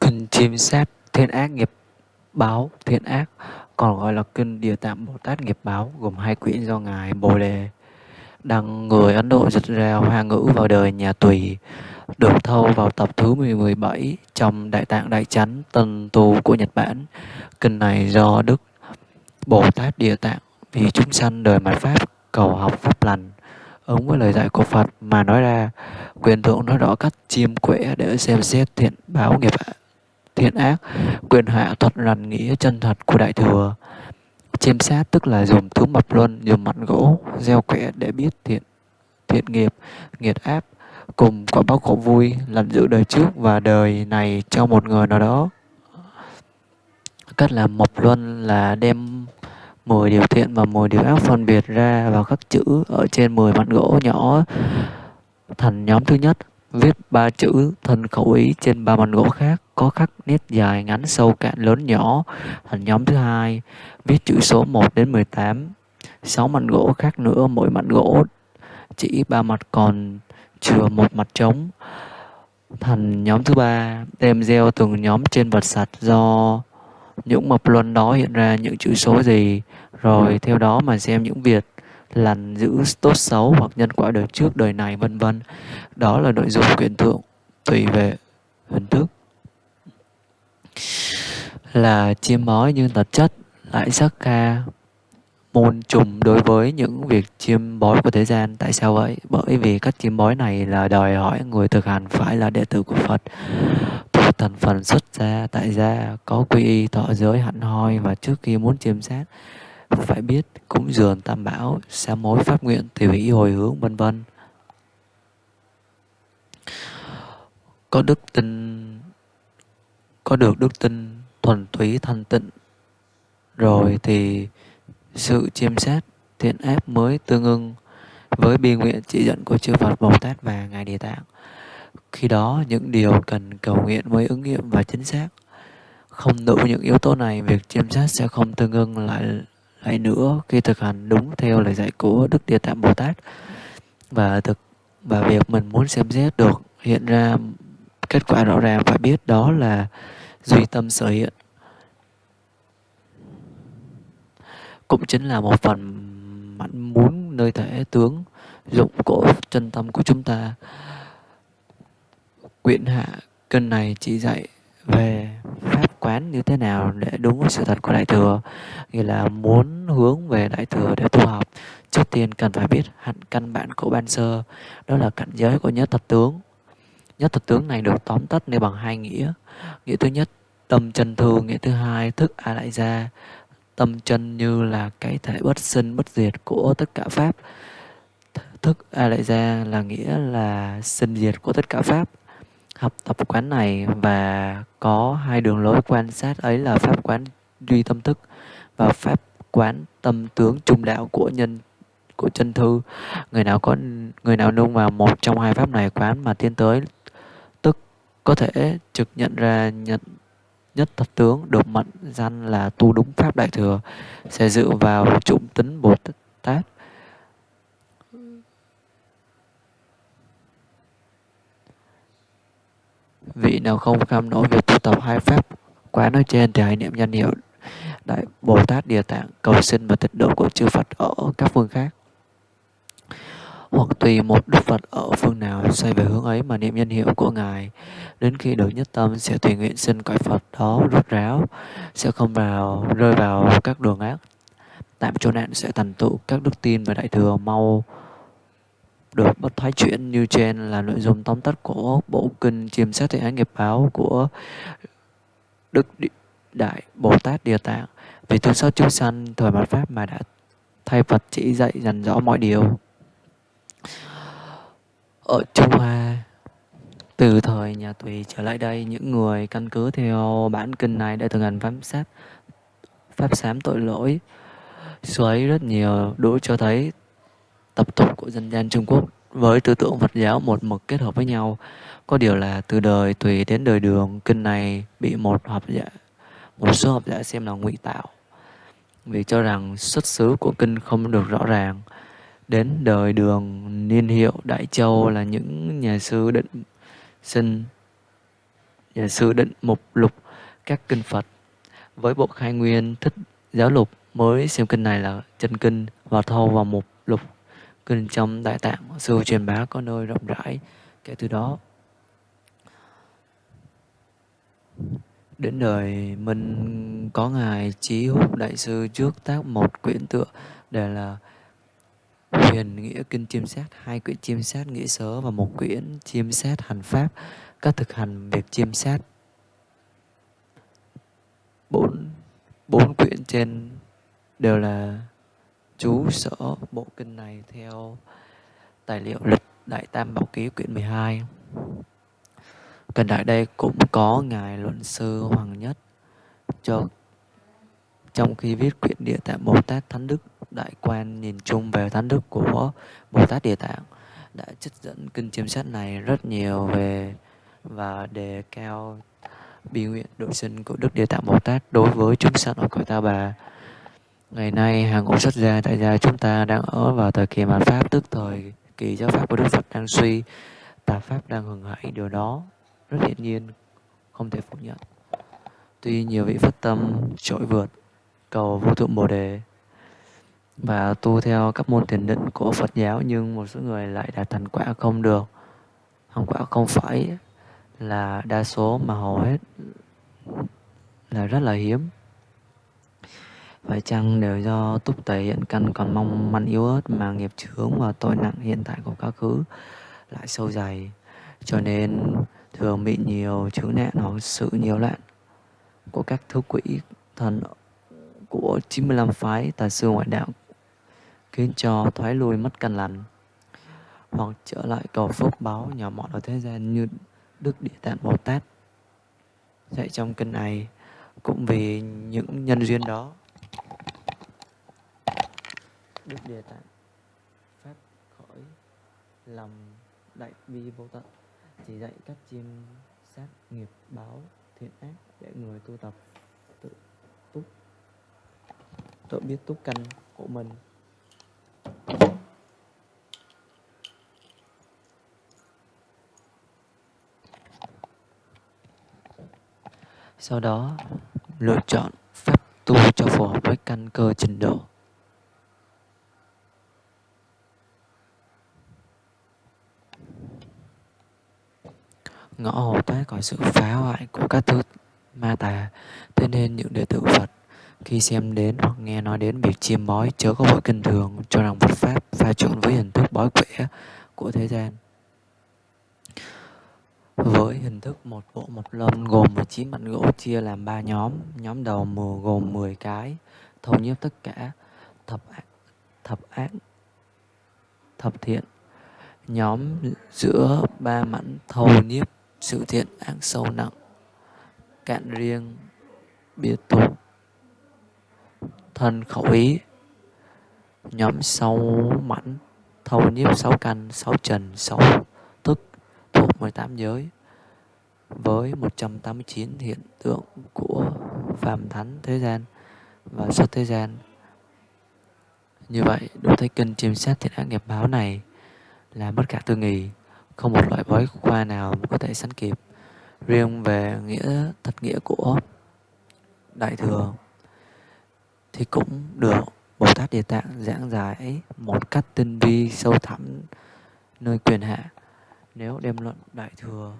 Kinh chiêm xét thiên ác nghiệp báo thiện ác, còn gọi là kinh Địa Tạng Bồ Tát nghiệp báo, gồm hai quyển do ngài Bồ Đề đăng người Ấn Độ dịch ra hoa ngữ vào đời nhà Tùy, được thâu vào tập thứ 17 trong Đại Tạng Đại Chánh Tân Tu của Nhật Bản. Kinh này do Đức, Bồ Tát Địa Tạng vì chúng sanh đời mạt Pháp cầu học Pháp lành. Ứng với lời dạy của Phật mà nói ra, quyền thượng nói rõ cách chiêm quẻ để xem xét thiện báo nghiệp thiện ác, quyền hạ thuật rằn nghĩa chân thật của đại thừa chiêm sát tức là dùng thứ mập luân, dùng mặn gỗ, gieo quẻ để biết thiện thiện nghiệp, nghiệt áp cùng quả báo khổ vui làm giữ đời trước và đời này cho một người nào đó. Cách làm mộc luân là đem 10 điều thiện và 10 điều ác phân biệt ra vào các chữ ở trên 10 mặt gỗ nhỏ thành nhóm thứ nhất viết ba chữ thân khẩu ý trên ba mặt gỗ khác, có khắc nét dài ngắn sâu cạn lớn nhỏ. Thành nhóm thứ hai, viết chữ số 1 đến 18 sáu mặt gỗ khác nữa, mỗi mặt gỗ chỉ ba mặt, còn chừa một mặt trống. Thành nhóm thứ ba, đem gieo từng nhóm trên vật sạch do những mập luân đó hiện ra những chữ số gì. Rồi theo đó mà xem những việc lành giữ tốt xấu hoặc nhân quả đời trước, đời này, vân vân. Đó là nội dung quyển thượng tùy về hình thức. Là chiêm bói nhưng thật chất lại sắc ca, môn trùng đối với những việc chiêm bói của thế gian. Tại sao vậy? Bởi vì các chiêm bói này là đòi hỏi người thực hành phải là đệ tử của phật. Thuộc thành phần xuất gia, tại gia, có quy y thọ giới hẳn hoi và trước khi muốn chiêm sát phải biết cúng dường tam bảo sám mối pháp nguyện tiểu hỷ hồi hướng vân vân có đức tin có được đức tin thuần túy thanh tịnh rồi thì sự chiêm xét thiện ác mới tương ưng với bi nguyện chỉ dẫn của chư Phật Bồ Tát và Ngài Địa Tạng. Khi đó, những điều cần cầu nguyện mới ứng nghiệm và chính xác. Không đủ những yếu tố này, việc chiêm xét sẽ không tương ưng lại lại nữa, khi thực hành đúng theo lời dạy của Đức Địa Tạng Bồ Tát. Và thực, và việc mình muốn xem xét được hiện ra kết quả rõ ràng, phải biết đó là duy tâm sở hiện cũng chính là một phần mãn muốn nơi thể tướng dụng cổ chân tâm của chúng ta quyển hạ cân này chỉ dạy về pháp quán như thế nào để đúng với sự thật của đại thừa? Nghĩa là muốn hướng về đại thừa để tu học, trước tiên cần phải biết hạnh căn bản của ban sơ, đó là cảnh giới của nhất thật tướng. Nhất thật tướng này được tóm tắt nêu bằng hai nghĩa. Nghĩa thứ nhất, tâm chân thư nghĩa thứ hai, thức a lại gia. Tâm chân như là cái thể bất sinh, bất diệt của tất cả pháp. Thức a lại gia là nghĩa là sinh diệt của tất cả pháp học tập quán này và có hai đường lối quan sát, ấy là pháp quán duy tâm thức và pháp quán tâm tướng trung đạo của nhân, của chân thư. Người nào có, người nào nung vào một trong hai pháp này quán mà tiến tới tức có thể trực nhận ra nhận nhất thật tướng, được mệnh danh là tu đúng pháp đại thừa, sẽ dựa vào trụng tính bồ tát. Vị nào không kham nổi việc tu tập hai pháp quá nói trên thì hãy niệm danh hiệu đại bồ tát địa tạng cầu xin và tịch độ của chư phật ở các phương khác hoặc tùy một đức Phật ở phương nào xoay về hướng ấy mà niệm nhân hiệu của Ngài. Đến khi được nhất tâm sẽ tùy nguyện xin cõi Phật đó rút ráo, sẽ không vào rơi vào các đường ác. Tạm chỗ nạn sẽ thành tựu các đức tin và đại thừa mau được bất thoái chuyển như trên là nội dung tóm tắt của bộ kinh chiêm xét thể án nghiệp báo của Đức Đại Bồ Tát Địa Tạng. Về thương xót chúng sanh thời mạt Pháp mà đã thay Phật chỉ dạy dần rõ mọi điều. Ở Trung Hoa, từ thời nhà Tùy trở lại đây, những người căn cứ theo bản kinh này đã thực hành pháp sát, pháp sám tội lỗi. Suối rất nhiều, đủ cho thấy tập tục của dân gian Trung Quốc với tư tưởng Phật giáo một mực kết hợp với nhau. Có điều là từ đời Tùy đến đời Đường, kinh này bị một học giả, một số học giả xem là ngụy tạo. Vì cho rằng xuất xứ của kinh không được rõ ràng. Đến đời đường, niên hiệu, Đại Châu là những nhà sư định sinh, nhà sư định mục lục các kinh Phật. Với bộ khai nguyên, thích giáo lục mới xem kinh này là chân kinh và thâu vào mục kinh trong đại tạng. Sư truyền bá có nơi rộng rãi kể từ đó. Đến đời minh có ngài chí húc đại sư trước tác một quyển tựa để là huyền nghĩa kinh chiêm sát hai quyển chiêm sát nghĩa sớ và một quyển chiêm sát hành pháp các thực hành việc chiêm sát bốn bốn quyển trên đều là chú sở bộ kinh này theo tài liệu lịch Đại Tam Bảo Ký quyển 12. Gần đại đây cũng có Ngài Luận Sư Hoàng Nhất cho, trong khi viết quyển Địa Tạng Bồ Tát Thánh Đức, Đại Quan nhìn chung về Thánh Đức của Bồ Tát Địa Tạng, đã trích dẫn kinh chiêm sát này rất nhiều về và đề cao bi nguyện độ sinh của Đức Địa Tạng Bồ Tát đối với chúng sanh ở cõi Ta Bà. Ngày nay, hàng ngũ xuất gia tại gia chúng ta đang ở vào thời kỳ mạt Pháp, tức thời kỳ giáo Pháp của Đức Phật đang suy, tà Pháp đang hưởng hại điều đó rất hiển nhiên, không thể phủ nhận. Tuy nhiều vị phát tâm trội vượt, cầu vô thượng Bồ Đề và tu theo các môn thiền định của Phật giáo nhưng một số người lại đạt thành quả không được. Thành quả không phải là đa số mà hầu hết là rất là hiếm phải chăng đều do túc tẩy hiện căn còn mong manh yếu ớt mà nghiệp chướng và tội nặng hiện tại của quá khứ lại sâu dày? Cho nên, thường bị nhiều chướng nạn hoặc sự nhiều loạn của các thứ quỹ thần của 95 phái tà sư ngoại đạo khiến cho thoái lui mất căn lành, hoặc trở lại cầu phước báo nhỏ mọn ở thế gian như Đức Địa Tạng Bồ Tát. Dạy trong kinh này cũng vì những nhân duyên đó. Đức Địa Tạng phát khỏi lòng đại bi vô tận chỉ dạy các chim sát nghiệp báo thiện ác để người tu tập tự túc. Tự biết túc căn của mình. Sau đó, lựa chọn pháp tu cho phù hợp với căn cơ trình độ. Ngõ hầu thoát khỏi sự phá hoại của các thứ ma tà. Thế nên những đệ tử phật, khi xem đến hoặc nghe nói đến việc chiêm bói chớ có vội kinh thường, cho rằng Phật pháp pha trộn với hình thức bói quẻ của thế gian. Với hình thức một bộ một lâm gồm 19 mặt gỗ chia làm ba nhóm nhóm đầu mùa gồm 10 cái thâu nhiếp tất cả. Thập ác thập ác, thập thiện. Nhóm giữa ba mảnh thâu nhiếp sự thiện ác sâu nặng cạn riêng biệt tu thân khẩu ý nhóm sáu mảnh thâu nhiếp sáu căn sáu trần sáu thức thuộc 18 giới. Với 189 hiện tượng của phàm thánh thế gian và xuất thế gian. Như vậy, đủ thấy kinh chiêm sát thiện ác nghiệp báo này là bất cả tư nghì, không một loại bói khoa nào có thể sánh kịp. Riêng về nghĩa, thật nghĩa của Đại Thừa, thì cũng được Bồ Tát Địa Tạng giảng giải một cách tinh vi, sâu thẳm nơi quyền hạ. Nếu đem luận Đại Thừa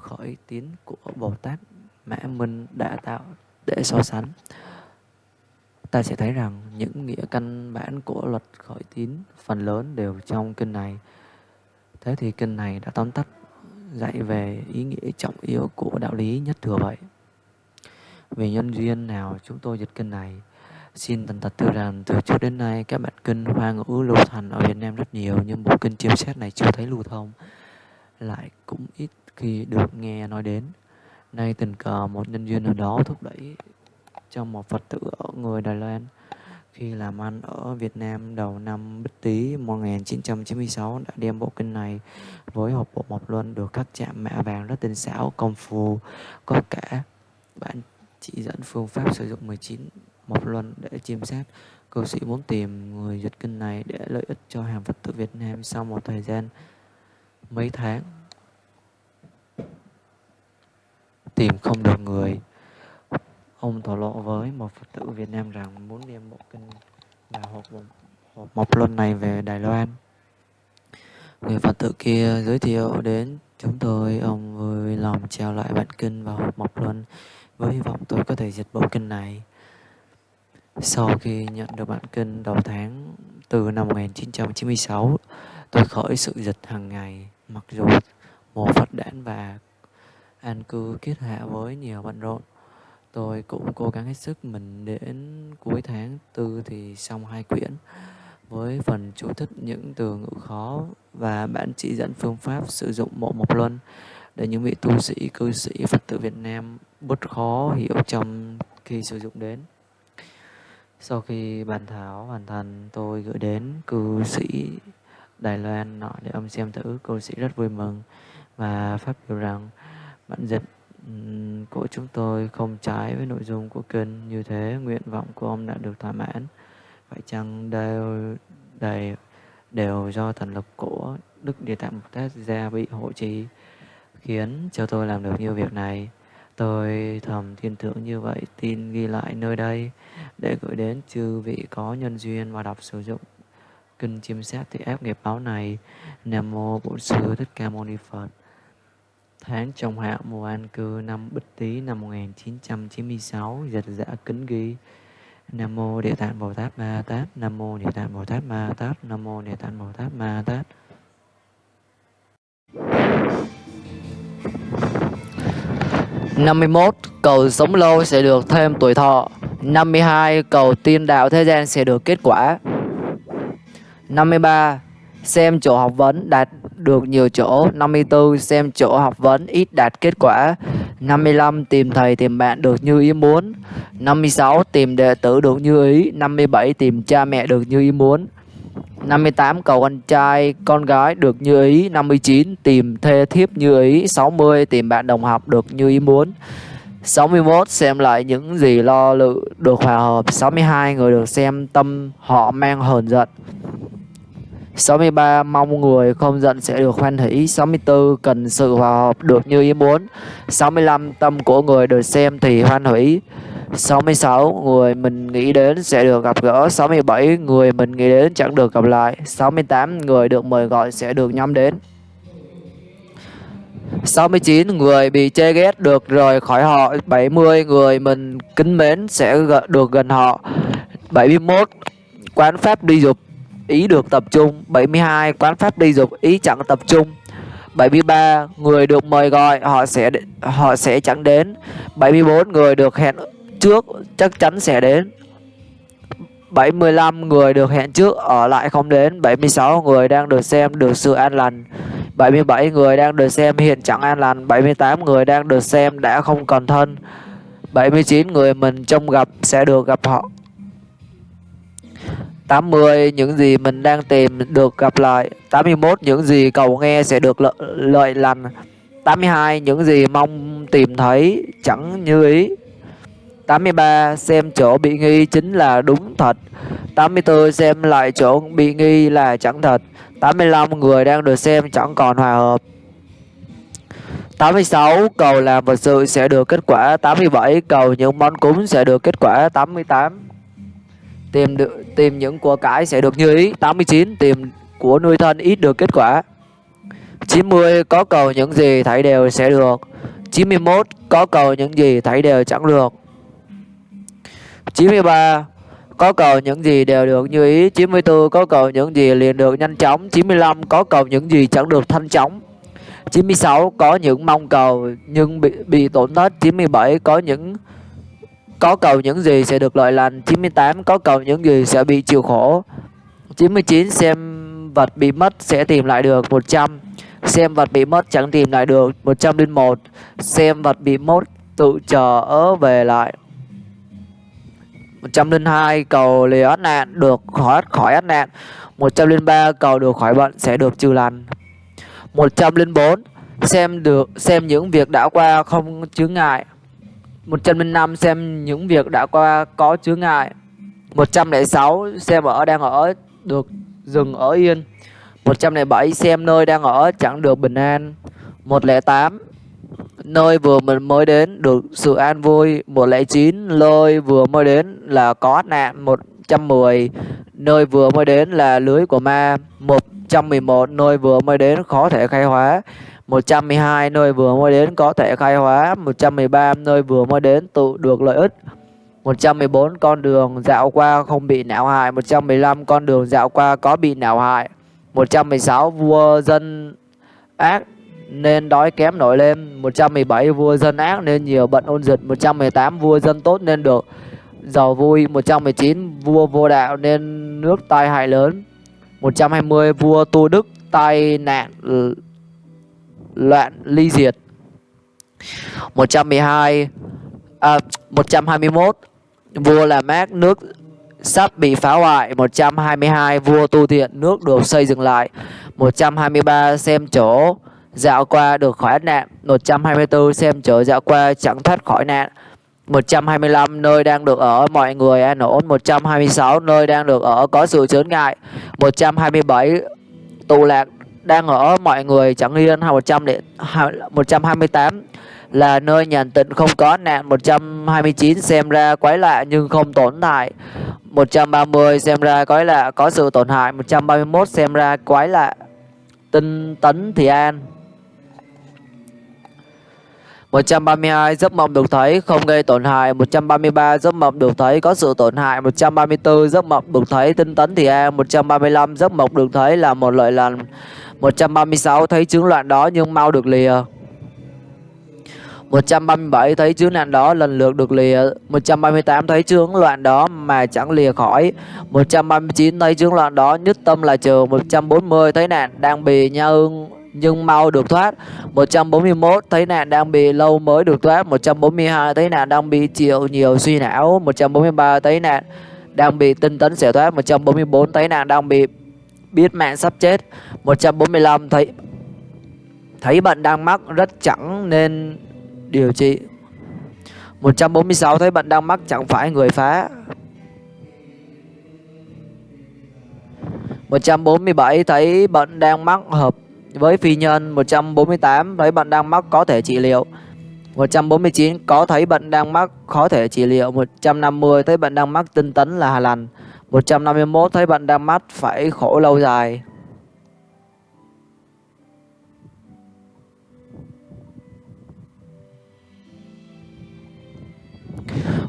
khởi tín của Bồ Tát Mã Minh đã tạo để so sánh, ta sẽ thấy rằng những nghĩa căn bản của luật khởi tín phần lớn đều trong kinh này thế thì kinh này đã tóm tắt, dạy về ý nghĩa trọng yếu của đạo lý nhất thừa vậy vì nhân duyên nào chúng tôi dịch kinh này, xin thành thật thưa rằng từ trước đến nay các bản kinh hoa ngữ lưu thành ở Việt Nam rất nhiều, nhưng bộ kinh chiêm xét này chưa thấy lưu thông lại cũng ít khi được nghe nói đến. Nay tình cờ một nhân duyên nào đó thúc đẩy cho một Phật tử ở người Đài Loan khi làm ăn ở Việt Nam đầu năm Bích Tý 1996 đã đem bộ kinh này với hộp bộ một luân được các chạm mạ vàng rất tinh xảo, công phu, có cả bản chỉ dẫn phương pháp sử dụng 19 mộc luân để chiêm xét. Cư sĩ muốn tìm người dịch kinh này để lợi ích cho hàng Phật tử Việt Nam sau một thời gian mấy tháng. Tìm không được người. Ông thổ lộ với một Phật tử Việt Nam rằng muốn đem bộ kinh và hộp, hộp mộc luân này về Đài Loan. Người Phật tử kia giới thiệu đến chúng tôi, ông vui lòng trao lại bản kinh và hộp mộc luân với hy vọng tôi có thể dịch bộ kinh này. Sau khi nhận được bản kinh đầu tháng từ năm 1996, tôi khởi sự dịch hàng ngày, mặc dù mùa Phật đản và an cư kết hạ với nhiều bận rộn. Tôi cũng cố gắng hết sức mình đến cuối tháng tư thì xong hai quyển với phần chú thích những từ ngữ khó và bản chỉ dẫn phương pháp sử dụng bộ mộc luân để những vị tu sĩ, cư sĩ, Phật tử Việt Nam bớt khó hiểu trong khi sử dụng đến. Sau khi bàn thảo hoàn thành, tôi gửi đến cư sĩ Đài Loan nọ để ông xem thử. Cư sĩ rất vui mừng và phát biểu rằng bản dịch của chúng tôi không trái với nội dung của kinh như thế. Nguyện vọng của ông đã được thỏa mãn. Phải chăng đều đều đều do thần lực của đức địa tạng bồ tát gia bị hộ trì, khiến cho tôi làm được nhiều việc này? Tôi thầm thiên tưởng như vậy, tin ghi lại nơi đây để gửi đến chư vị có nhân duyên và đọc sử dụng kinh chiêm xét thì ép nghiệp báo này. Nam mô bổn sư thích ca mâu ni phật tháng trong hạ mùa an cư năm bích tý năm 1996 dịch giả kính ghi Nam mô Địa Tạng Bồ Tát Ma Tát, Nam mô Địa Tạng Bồ Tát Ma Tát, Nam mô Địa Tạng Bồ Tát Ma Tát. năm mươi 51 cầu sống lâu sẽ được thêm tuổi thọ. năm mươi hai cầu tiên đạo thế gian sẽ được kết quả. năm mươi ba xem chỗ học vấn đạt được nhiều chỗ. 54 xem chỗ học vấn ít đạt kết quả. 55 tìm thầy tìm bạn được như ý muốn. 56 tìm đệ tử được như ý. 57 tìm cha mẹ được như ý muốn. 58 cầu anh trai, con gái được như ý. 59 tìm thê thiếp như ý. 60 tìm bạn đồng học được như ý muốn. 61 xem lại những gì lo lự được hòa hợp. 62 người được xem tâm họ mang hờn giận. 63 mong người không giận sẽ được hoan hỷ. 64 cần sự hòa hợp được như ý muốn. 65 tâm của người được xem thì hoan hỷ. 66 người mình nghĩ đến sẽ được gặp gỡ. 67 người mình nghĩ đến chẳng được gặp lại. 68 người được mời gọi sẽ được nhắm đến. 69 người bị chê ghét được rời khỏi họ. 70 người mình kính mến sẽ được gần họ. 71 quán pháp đi dục ý được tập trung. 72 quán pháp đi dục, ý chẳng tập trung. 73 người được mời gọi, họ sẽ họ sẽ chẳng đến. 74 người được hẹn trước, chắc chắn sẽ đến. 75 người được hẹn trước, ở lại không đến. 76 người đang được xem được sự an lành. 77 người đang được xem hiện chẳng an lành. 78 người đang được xem đã không còn thân. 79 người mình trông gặp sẽ được gặp họ. 80 những gì mình đang tìm được gặp lại. 81 những gì cầu nghe sẽ được lợi, lợi lành. 82 những gì mong tìm thấy chẳng như ý. 83 xem chỗ bị nghi chính là đúng thật. 84 xem lại chỗ bị nghi là chẳng thật. 85 người đang được xem chẳng còn hòa hợp. 86 cầu làm vật sự sẽ được kết quả. 87 cầu những món cúng sẽ được kết quả. 88 tìm được, tìm những của cải sẽ được như ý. 89 tìm của nuôi thân ít được kết quả. 90 có cầu những gì thấy đều sẽ được. 91 có cầu những gì thấy đều chẳng được. 93 có cầu những gì đều được như ý. 94 có cầu những gì liền được nhanh chóng. 95 có cầu những gì chẳng được thanh chóng. 96 có những mong cầu nhưng bị bị tổn thất. 97 có những có cầu những gì sẽ được lợi lành. 98 có cầu những gì sẽ bị chịu khổ. 99 xem vật bị mất sẽ tìm lại được 100 xem vật bị mất chẳng tìm lại được 101 xem vật bị mất tự chờ ở về lại 102 cầu lìa ắt nạn, được khỏi khỏi ắt nạn. 103 cầu được khỏi bệnh sẽ được trừ lành. 104 xem được, xem những việc đã qua không chướng ngại. 105 xem những việc đã qua, có chướng ngại. 106 xem ở đang ở, được dừng ở yên. 107 xem nơi đang ở, chẳng được bình an. 108 nơi vừa mình mới đến, được sự an vui. 109 nơi vừa mới đến là có nạn. 110 nơi vừa mới đến là lưới của ma. 111 nơi vừa mới đến khó thể khai hóa. 112 nơi vừa mới đến có thể khai hóa 113 nơi vừa mới đến tự được lợi ích. 114 con đường dạo qua không bị não hại 115 con đường dạo qua có bị não hại. 116 vua dân ác nên đói kém nổi lên 117 vua dân ác nên nhiều bận ôn dịch 118 vua dân tốt nên được giàu vui 119 vua vô đạo nên nước tai hại lớn 120 vua tu đức tai nạn loạn ly diệt. 112 à, 121 vua làm mát nước sắp bị phá hoại. 122 vua tu thiện nước được xây dựng lại. 123 xem chỗ dạo qua được khỏi nạn. 124 xem chỗ dạo qua chẳng thoát khỏi nạn. 125 nơi đang được ở mọi người an ổn. 126 nơi đang được ở có sự chướng ngại. 127 tù lạc đang ở mọi người, chẳng yên 128 là nơi nhàn tịnh không có nạn. 129 xem ra quái lạ nhưng không tổn hại. 130 xem ra quái lạ, có sự tổn hại. 131 xem ra quái lạ. Tinh tấn thì an. 132 giấc mộng được thấy không gây tổn hại. 133 giấc mộng được thấy có sự tổn hại. 134 giấc mộng được thấy tinh tấn thì an. 135 giấc mộng được thấy là một lợi lành. 136 thấy chứng loạn đó nhưng mau được lìa. 137 thấy chứng nạn đó, lần lượt được lìa. 138 thấy chứng loạn đó mà chẳng lìa khỏi. 139 thấy chứng loạn đó, nhất tâm là trừ. 140 thấy nạn đang bị nha ưng nhưng mau được thoát. 141 thấy nạn đang bị lâu mới được thoát. 142 thấy nạn đang bị chịu nhiều suy não. 143 thấy nạn đang bị tinh tấn sẽ thoát. 144 thấy nạn đang bị biết mẹ sắp chết. 145 thấy thấy bạn đang mắc rất chẳng nên điều trị. 146 thấy bạn đang mắc chẳng phải người phá. 147 thấy bạn đang mắc hợp với phi nhân. 148 thấy bạn đang mắc có thể trị liệu. 149 có thấy bạn đang mắc khó thể trị liệu. 150 thấy bạn đang mắc tinh tấn là hà lành. 151 thấy bạn đang mắc phải khổ lâu dài.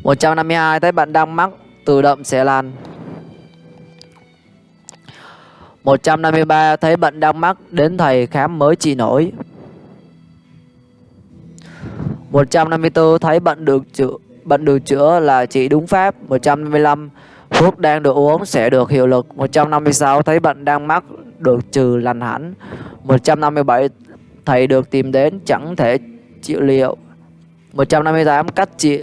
152 thấy bạn đang mắc, tự động sẽ lành 153 thấy bệnh đang mắc, đến thầy khám mới trị nổi. 154 thấy bệnh được chữa bệnh được chữa là trị đúng pháp. 155 thuốc đang được uống sẽ được hiệu lực 156 thấy bệnh đang mắc được trừ lành hẳn. 157 thầy được tìm đến, chẳng thể trị liệu. 158 cách trị,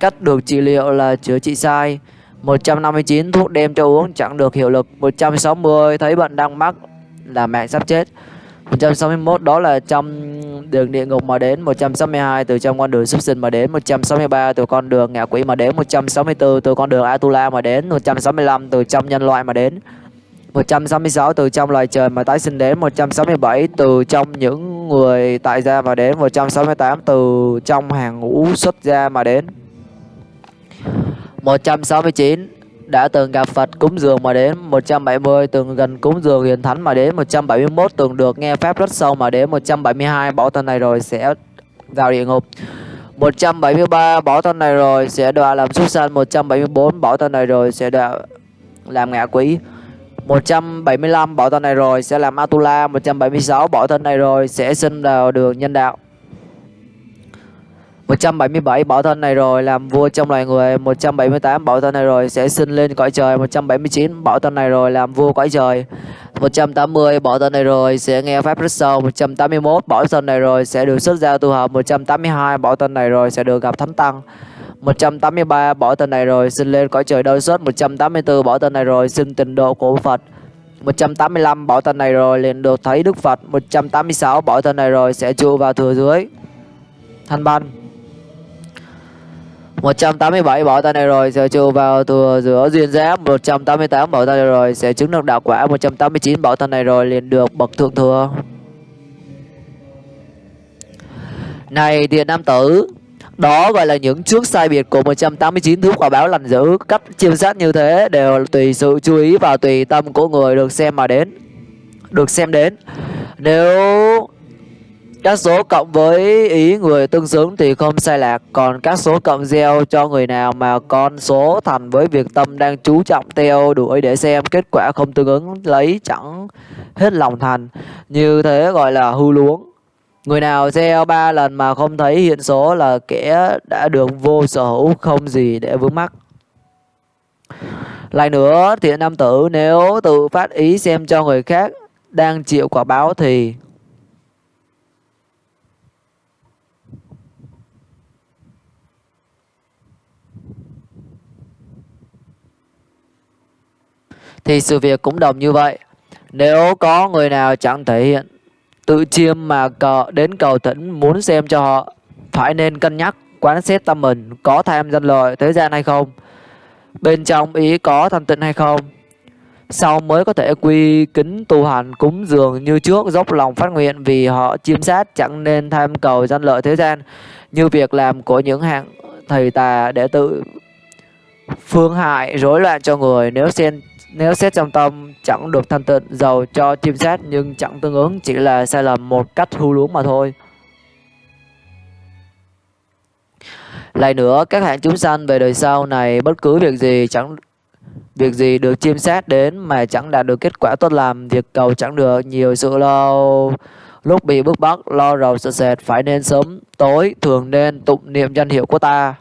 cách được trị liệu là chữa trị sai. 159 thuốc đem cho uống chẳng được hiệu lực. 160 thấy bệnh đang mắc là mạng sắp chết. 161 đó là trong đường địa ngục mà đến 162 từ trong con đường súc sinh mà đến 163 từ con đường ngạ quỷ mà đến 164 từ con đường Atula mà đến 165 từ trong nhân loại mà đến 166 từ trong loài trời mà tái sinh đến 167 từ trong những người tại gia mà đến 168 từ trong hàng ngũ xuất gia mà đến 169 đã từng gặp Phật cúng dường mà đến 170 từng gần cúng dường hiền thánh mà đến 171 từng được nghe pháp rất sâu mà đến 172 bỏ thân này rồi sẽ vào địa ngục. 173 bỏ thân này rồi sẽ đọa làm súc sanh. 174 bỏ thân này rồi sẽ đọa làm ngạ quỷ. 175 bỏ thân này rồi sẽ làm Atula 176 bỏ thân này rồi sẽ sinh vào đường nhân đạo. 177 bảo thân này rồi làm vua trong loài người 178 bảo thân này rồi sẽ sinh lên cõi trời 179 bảo thân này rồi làm vua cõi trời 180 bảo thân này rồi sẽ nghe pháp rất sâu 181 bảo thân này rồi sẽ được xuất gia tu học 182 bảo thân này rồi sẽ được gặp thánh tăng 183 bỏ thân này rồi sinh lên cõi trời đôi xuất 184 bỏ thân này rồi xin tình độ của Phật 185 bỏ thân này rồi liền được thấy Đức Phật 186 bỏ thân này rồi sẽ trụ vào thừa dưới thanh ban 187 bỏ tay này rồi, sẽ trừ vào thừa giữa duyên giáp 188 bỏ tay này rồi, sẽ chứng được đạo quả 189 bỏ tay này rồi, liền được bậc thượng thừa. Này tiền nam tử, đó gọi là những trước sai biệt của 189 thứ quả báo lành dữ, Cách chiêm sát như thế đều tùy sự chú ý và tùy tâm của người được xem mà đến Được xem đến. Nếu các số cộng với ý người tương xứng thì không sai lạc. Còn các số cộng gieo cho người nào mà con số thành với việc tâm đang chú trọng theo đuổi để xem kết quả không tương ứng lấy chẳng hết lòng thành. Như thế gọi là hư luống. Người nào gieo ba lần mà không thấy hiện số là kẻ đã được vô sở hữu không gì để vướng mắc. Lại nữa, thiện nam tử nếu tự phát ý xem cho người khác đang chịu quả báo thì thì sự việc cũng đồng như vậy. Nếu có người nào chẳng thể hiện tự chiêm mà cờ, đến cầu tỉnh muốn xem cho họ, phải nên cân nhắc, quán xét tâm mình có tham danh lợi thế gian hay không, bên trong ý có thanh tịnh hay không sau mới có thể quy kính tu hành cúng dường như trước dốc lòng phát nguyện vì họ chiêm sát, chẳng nên tham cầu danh lợi thế gian như việc làm của những hạng thầy tà để tự phương hại rối loạn cho người nếu xem nếu xét trong tâm chẳng được thanh tịnh giàu cho chiêm sát nhưng chẳng tương ứng chỉ là sai lầm một cách hư luống mà thôi. Lại nữa, các hạng chúng sanh về đời sau này bất cứ việc gì chẳng việc gì được chiêm sát đến mà chẳng đạt được kết quả tốt làm, việc cầu chẳng được nhiều sự lo lúc bị bức bách lo rầu sợ sệt phải nên sớm tối thường nên tụng niệm danh hiệu của ta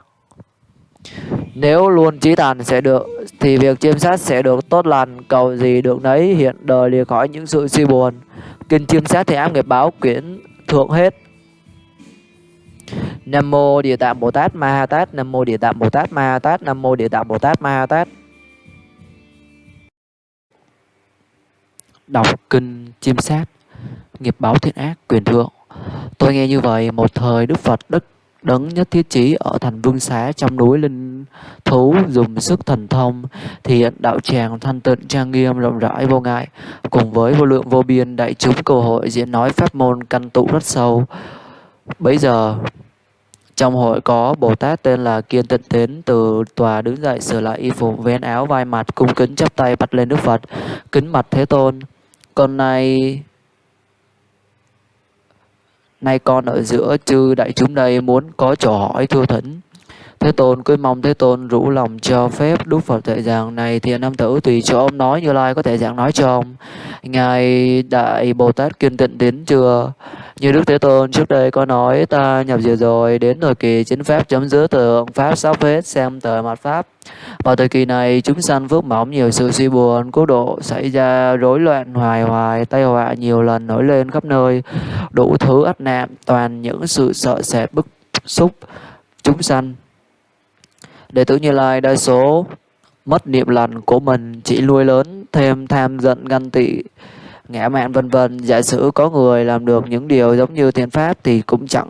nếu luôn trí tàn sẽ được thì việc chiêm sát sẽ được tốt lành, cầu gì được nấy hiện đời lìa khỏi những sự suy buồn. Kinh chiêm sát thì ám nghiệp báo quyển thượng hết. Nam mô Địa Tạng Bồ Tát Ma Ha Tát, Nam mô Địa Tạng Bồ Tát Ma Ha Tát, Nam mô Địa Tạng Bồ Tát Ma Ha Tát. Đọc kinh chiêm sát, nghiệp báo thiện ác quyền thượng. Tôi nghe như vậy, một thời Đức Phật đức đấng nhất thiết chí ở thành vương xá trong núi linh thú dùng sức thần thông thì hiện đạo tràng thanh tịnh, trang nghiêm, rộng rãi, vô ngại. Cùng với vô lượng vô biên đại chúng cầu hội diễn nói pháp môn căn tụ rất sâu. Bấy giờ, trong hội có Bồ Tát tên là Kiên Tịnh Tiến từ tòa đứng dậy sửa lại y phục, vén áo vai mặt, cung kính chắp tay bạch lên Đức Phật, kính mặt Thế Tôn. Con nay Nay con ở giữa chư đại chúng đây muốn có trò hỏi thưa thỉnh. Thế Tôn cứ mong Thế Tôn rủ lòng cho phép Đức Phật dạy giảng này thì nam tử tùy cho ông nói Như Lai có thể giảng nói cho ông. Ngài Đại Bồ Tát kiên tịnh đến chưa? Như Đức Thế Tôn trước đây có nói ta nhập diệt rồi đến thời kỳ chính pháp chấm dứt tượng pháp sắp hết xem tờ mặt pháp. Vào thời kỳ này chúng sanh phước mỏng nhiều sự suy buồn, cố độ xảy ra rối loạn hoài hoài, tai họa nhiều lần nổi lên khắp nơi, đủ thứ ách nạn, toàn những sự sợ sệt bức xúc chúng sanh. Đệ tử Như Lai đa số mất niệm lành của mình, chỉ nuôi lớn thêm tham giận ganh tị, ngã mạn vân vân. Giả sử có người làm được những điều giống như thiên pháp thì cũng chẳng,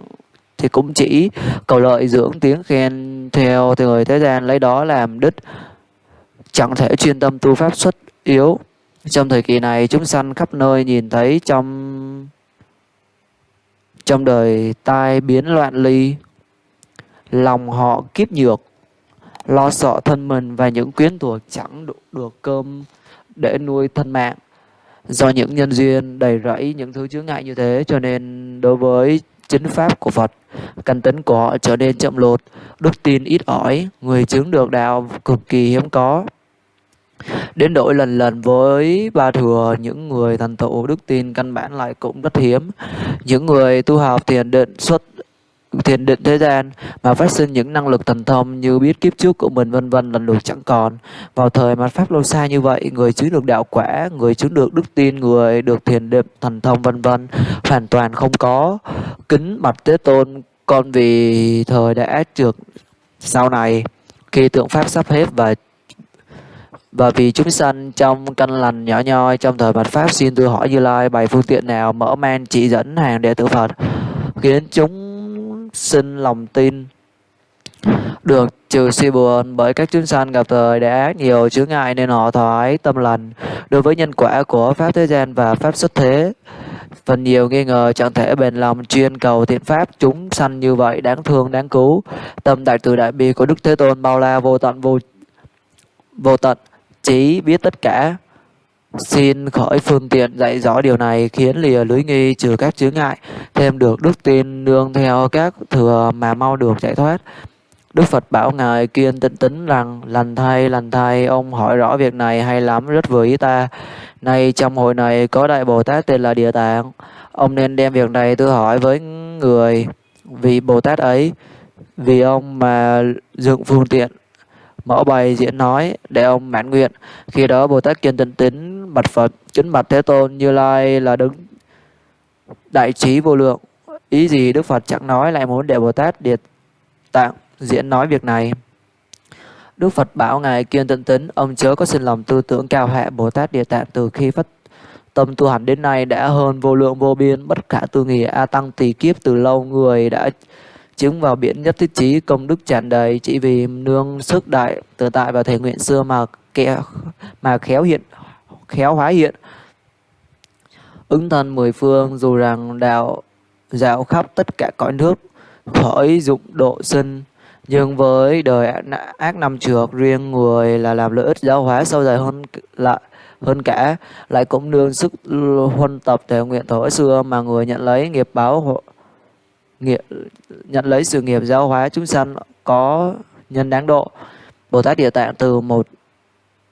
thì cũng chỉ cầu lợi dưỡng tiếng khen theo thì người thế gian lấy đó làm đích. Chẳng thể chuyên tâm tu pháp xuất yếu. Trong thời kỳ này, chúng sanh khắp nơi nhìn thấy trong trong đời tai biến loạn ly, lòng họ kiếp nhược lo sợ thân mình và những quyến thuộc chẳng đủ được cơm để nuôi thân mạng. Do những nhân duyên đầy rẫy những thứ chướng ngại như thế cho nên đối với chính pháp của Phật, căn tính của họ trở nên chậm lột, đức tin ít ỏi, người chứng được đạo cực kỳ hiếm có. Đến đổi lần lần với ba thừa, những người thành tựu đức tin căn bản lại cũng rất hiếm. Những người tu học thiền định xuất thiền định thế gian mà phát sinh những năng lực thần thông như biết kiếp trước của mình, vân vân lần lượt chẳng còn. Vào thời mà pháp lâu xa như vậy, người chứng được đạo quả, người chứng được đức tin, người được thiền định, thần thông, vân vân, hoàn toàn không có kính mặt thế tôn. Con vì thời đã trượt sau này, khi tượng pháp sắp hết và và vì chúng sanh trong căn lành nhỏ nhoi, trong thời mạt pháp xin tôi hỏi như lai, bày phương tiện nào mở mang chỉ dẫn hàng đệ tử phật, khiến chúng sinh lòng tin, được trừ suy buồn bởi các chúng sanh gặp thời đã ác nhiều chướng ngại nên họ thoái tâm lành. Đối với nhân quả của pháp thế gian và pháp xuất thế, phần nhiều nghi ngờ chẳng thể bền lòng chuyên cầu thiện pháp chúng sanh như vậy đáng thương, đáng cứu. Tâm đại từ đại bi của đức thế tôn bao la vô tận vô vô tận, chỉ biết tất cả xin khỏi phương tiện dạy rõ điều này khiến lìa lưới nghi trừ các chướng ngại thêm được đức tin nương theo các thừa mà mau được giải thoát Đức Phật bảo Ngài kiên tĩnh tính rằng lành thay, lành thay, ông hỏi rõ việc này hay lắm, rất vừa ý ta. Nay trong hội này có Đại Bồ Tát tên là Địa Tạng. Ông nên đem việc này tôi hỏi với người vì Bồ Tát ấy, vì ông mà dựng phương tiện mở bày diễn nói để ông mãn nguyện. Khi đó Bồ Tát kiên tĩnh tín bạch Phật, kính bạch Thế Tôn Như Lai là đứng đại trí vô lượng. Ý gì Đức Phật chẳng nói lại muốn để Bồ Tát điệt Tạng diễn nói việc này. Đức Phật bảo Ngài kiên tận tín ông chớ có sinh lòng tư tưởng cao hạ Bồ Tát Địa Tạng từ khi phát tâm tu hành đến nay đã hơn vô lượng vô biên, bất khả tư nghị A Tăng tỳ kiếp từ lâu người đã chứng vào biển nhất thiết trí, công đức tràn đầy, chỉ vì nương sức đại tự tại và thể nguyện xưa mà kẻ, mà khéo hiện, khéo hóa hiện. Ứng thân mười phương, dù rằng đạo dạo khắp tất cả cõi nước khỏi dụng độ sinh. Nhưng với đời ác năm trược riêng người là làm lợi ích giáo hóa sâu dài hơn lại, hơn cả. Lại cũng nương sức huân tập thể nguyện thổi xưa mà người nhận lấy nghiệp báo nghiệp nhận lấy sự nghiệp giáo hóa chúng sanh có nhân đáng độ Bồ Tát Địa Tạng từ một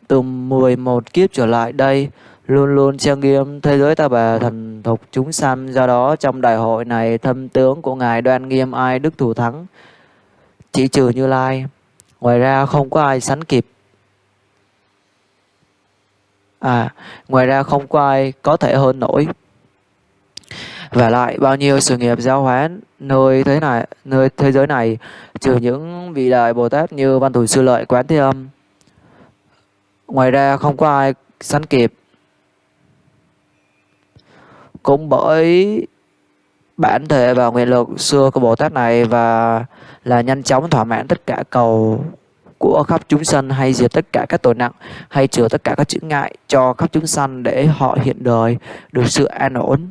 từ 11 kiếp trở lại đây luôn luôn trang nghiêm thế giới ta bà thần thục chúng sanh do đó trong đại hội này thâm tướng của ngài đoan nghiêm ai đức thủ thắng chỉ trừ Như Lai. Ngoài ra không có ai sánh kịp. À, ngoài ra không có ai có thể hơn nổi. Và lại bao nhiêu sự nghiệp giáo hóa nơi thế này, nơi thế giới này trừ những vị đại Bồ Tát như Văn Thủ Sư Lợi, Quán Thế Âm. Ngoài ra không có ai sánh kịp. Cũng bởi bản thể và nguyện lực xưa của Bồ Tát này và là nhanh chóng thỏa mãn tất cả cầu của khắp chúng sanh hay diệt tất cả các tội nặng hay trừ tất cả các chướng ngại cho khắp chúng sanh để họ hiện đời được sự an ổn.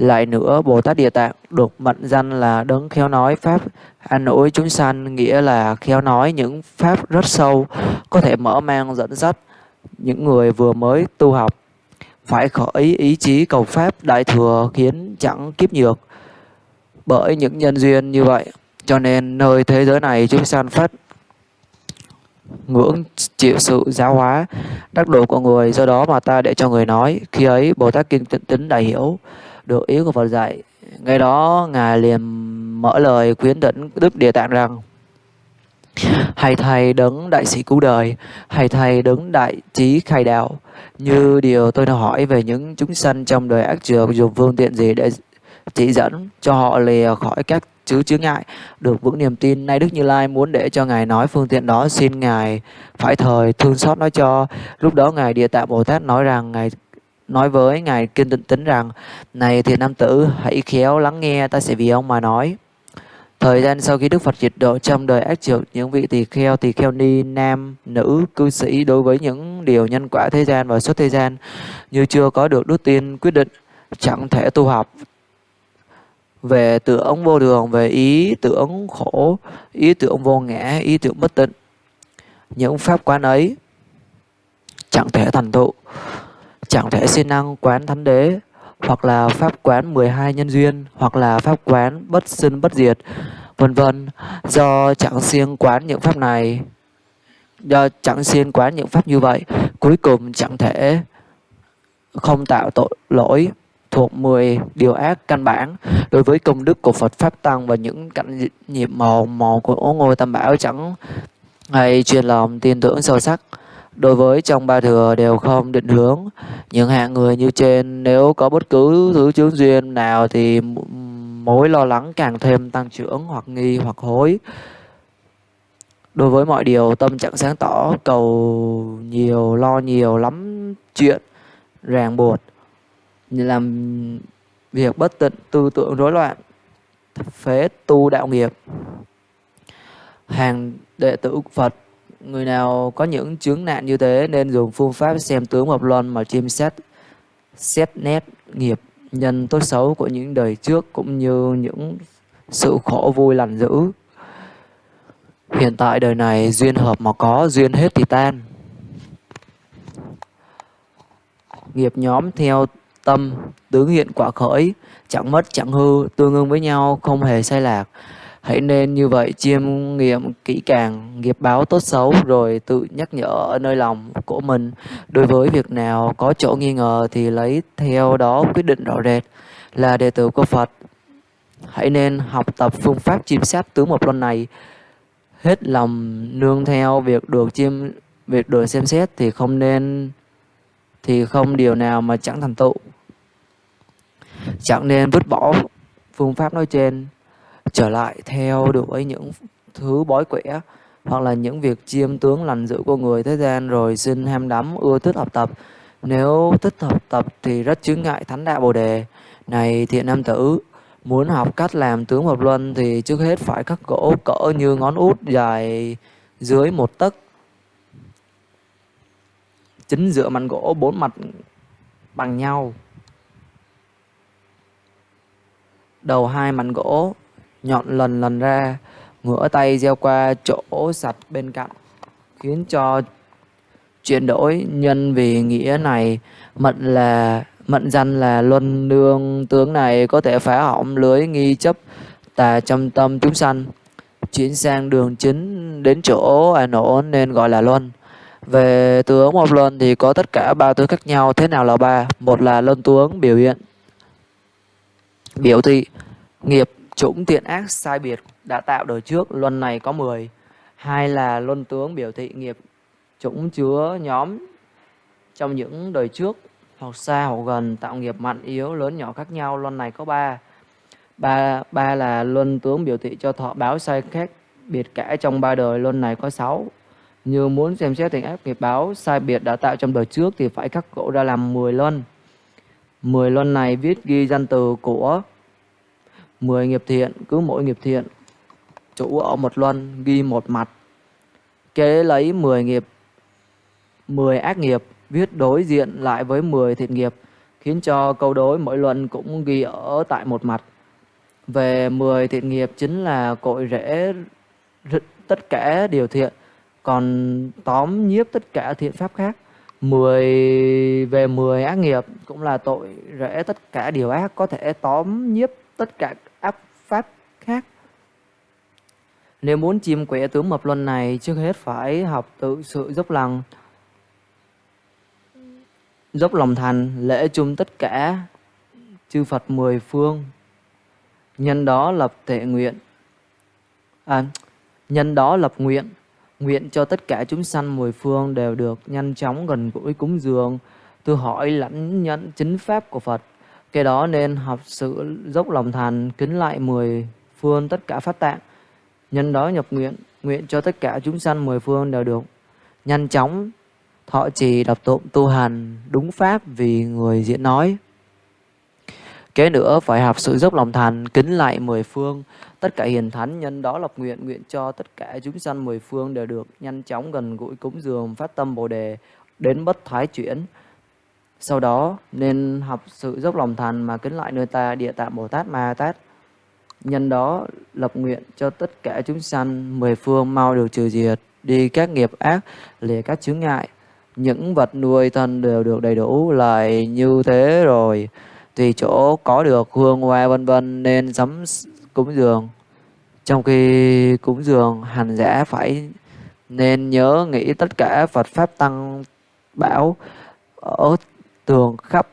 Lại nữa, Bồ Tát Địa Tạng được mệnh danh là đấng khéo nói pháp. An ủi chúng sanh, nghĩa là khéo nói những pháp rất sâu, có thể mở mang dẫn dắt những người vừa mới tu học. Phải khởi ý chí cầu pháp đại thừa khiến chẳng kiếp nhược bởi những nhân duyên như vậy. Cho nên nơi thế giới này chúng sanh phát ngưỡng chịu sự giáo hóa đắc độ của người. Do đó mà ta để cho người nói khi ấy bồ tát kinh tịnh tính đại hiểu được ý của phật dạy. Ngay đó, ngài liền mở lời khuyến dẫn đức địa tạng rằng hay thầy đấng đại sĩ cứu đời hay thầy đấng đại trí khai đạo. Như điều tôi đã hỏi về những chúng sanh trong đời ác trường dùng phương tiện gì để chỉ dẫn cho họ lìa khỏi các chứ chướng ngại, được vững niềm tin? Nay đức như lai muốn để cho ngài nói phương tiện đó, xin ngài phải thời thương xót nói cho. Lúc đó ngài địa tạng bồ tát nói rằng, ngài nói với ngài kiên tịnh tính rằng này thiện nam tử hãy khéo lắng nghe ta sẽ vì ông mà nói. Thời gian sau khi Đức Phật diệt độ trong đời ác trượt, những vị tỳ kheo, tỳ kheo ni, nam, nữ, cư sĩ đối với những điều nhân quả thế gian và xuất thế gian như chưa có được đức tin quyết định, chẳng thể tu học, về tưởng vô đường về ý tưởng khổ ý tưởng vô ngã ý tưởng bất tịnh những pháp quán ấy chẳng thể thành tựu chẳng thể siêng năng quán thánh đế, hoặc là pháp quán 12 nhân duyên, hoặc là pháp quán bất sinh bất diệt, vân vân. Do chẳng siêng quán những pháp này, do chẳng siêng quán những pháp như vậy, cuối cùng chẳng thể không tạo tội lỗi thuộc 10 điều ác căn bản. Đối với công đức của Phật Pháp Tăng và những cảnh nhiệm màu màu của ngôi tam bảo chẳng hay truyền lòng tin tưởng sâu sắc đối với trong ba thừa đều không định hướng. Những hạng người như trên, nếu có bất cứ thứ chướng duyên nào thì mối lo lắng càng thêm tăng trưởng hoặc nghi hoặc hối. Đối với mọi điều, tâm trạng sáng tỏ, cầu nhiều, lo nhiều lắm chuyện, ràng buộc, làm việc bất tịnh tư tưởng rối loạn, phế tu đạo nghiệp. Hàng đệ tử Phật người nào có những chướng nạn như thế nên dùng phương pháp xem tướng hợp luân mà chiêm xét xét nét nghiệp nhân tốt xấu của những đời trước cũng như những sự khổ vui lành dữ. Hiện tại đời này duyên hợp mà có, duyên hết thì tan. Nghiệp nhóm theo tâm, tướng hiện quả khởi, chẳng mất chẳng hư, tương ứng với nhau, không hề sai lạc. Hãy nên như vậy chiêm nghiệm kỹ càng nghiệp báo tốt xấu rồi tự nhắc nhở ở nơi lòng của mình. Đối với việc nào có chỗ nghi ngờ thì lấy theo đó quyết định rõ rệt là đệ tử của Phật. Hãy nên học tập phương pháp chiêm sát tướng một luân này hết lòng nương theo việc được chiêm, việc được xem xét thì không nên, thì không điều nào mà chẳng thành tựu chẳng nên vứt bỏ phương pháp nói trên trở lại theo đuổi những thứ bói quẻ, hoặc là những việc chiêm tướng lành dữ của người thế gian. Rồi xin ham đắm ưa thích học tập. Nếu thích học tập thì rất chướng ngại thánh đạo bồ đề. Này thiện nam tử, muốn học cách làm tướng hợp luân thì trước hết phải cắt gỗ cỡ như ngón út dài dưới một tấc. Chính giữa mảnh gỗ bốn mặt bằng nhau. Đầu hai mảnh gỗ nhọn lần lần ra, ngửa tay gieo qua chỗ sạch bên cạnh, khiến cho chuyển đổi nhân vì nghĩa này. Mận là mận danh là luân nương tướng này có thể phá hỏng lưới nghi chấp tà trong tâm chúng sanh, chuyển sang đường chính đến chỗ an ổn nên gọi là luân. Về tướng một luân thì có tất cả ba tướng khác nhau, thế nào là ba? Một là luân tướng biểu hiện, biểu thị nghiệp chủng thiện ác sai biệt đã tạo đời trước, luân này có 10 hai là luân tướng biểu thị nghiệp chủng chứa nhóm. Trong những đời trước hoặc xa hoặc gần, tạo nghiệp mạnh yếu, lớn nhỏ khác nhau, luân này có ba. Ba ba là luân tướng biểu thị cho thọ báo sai khác biệt cả. Trong ba đời, luân này có sáu. Như muốn xem xét tình ác nghiệp báo sai biệt đã tạo trong đời trước thì phải khắc cổ ra làm 10 luân. 10 luân này viết ghi danh từ của 10 nghiệp thiện, cứ mỗi nghiệp thiện. Chủ ở một luân, ghi một mặt. Kế lấy 10 nghiệp 10 ác nghiệp, viết đối diện lại với 10 thiện nghiệp, khiến cho câu đối mỗi luân cũng ghi ở tại một mặt. Về 10 thiện nghiệp chính là cội rễ tất cả điều thiện, còn tóm nhiếp tất cả thiện pháp khác. 10 về 10 ác nghiệp cũng là tội rễ tất cả điều ác, có thể tóm nhiếp tất cả khác. Nếu muốn chiêm quẻ tướng mập luân này trước hết phải học tự sự dốc lòng. Dốc lòng thành lễ chung tất cả chư Phật mười phương. Nhân đó lập tệ nguyện. À, nhân đó lập nguyện. Nguyện cho tất cả chúng sanh mười phương đều được nhanh chóng gần gũi cúng dường. Tôi hỏi lãnh nhận chính pháp của Phật. Cái đó nên học sự dốc lòng thành kính lại mười phương tất cả pháp tạng. Nhân đó nhập nguyện nguyện cho tất cả chúng sanh mười phương đều được nhanh chóng thọ trì, đọc tụng, tu hành đúng pháp vì người diễn nói. Kế nữa, phải học sự dốc lòng thành, kính lại mười phương. Tất cả hiền thánh, nhân đó lập nguyện nguyện cho tất cả chúng sanh mười phương đều được nhanh chóng gần gũi cúng dường, phát tâm bồ đề, đến bất thái chuyển. Sau đó, nên học sự dốc lòng thành mà kính lại nơi ta, địa tạng bồ tát ma tát nhân đó lập nguyện cho tất cả chúng sanh mười phương mau được trừ diệt, đi các nghiệp ác, lìa các chướng ngại. Những vật nuôi thân đều được đầy đủ lại như thế rồi. Tùy chỗ có được hương hoa vân vân nên sắm cúng dường. Trong khi cúng dường hành giả phải nên nhớ nghĩ tất cả Phật pháp tăng bảo ở tường khắp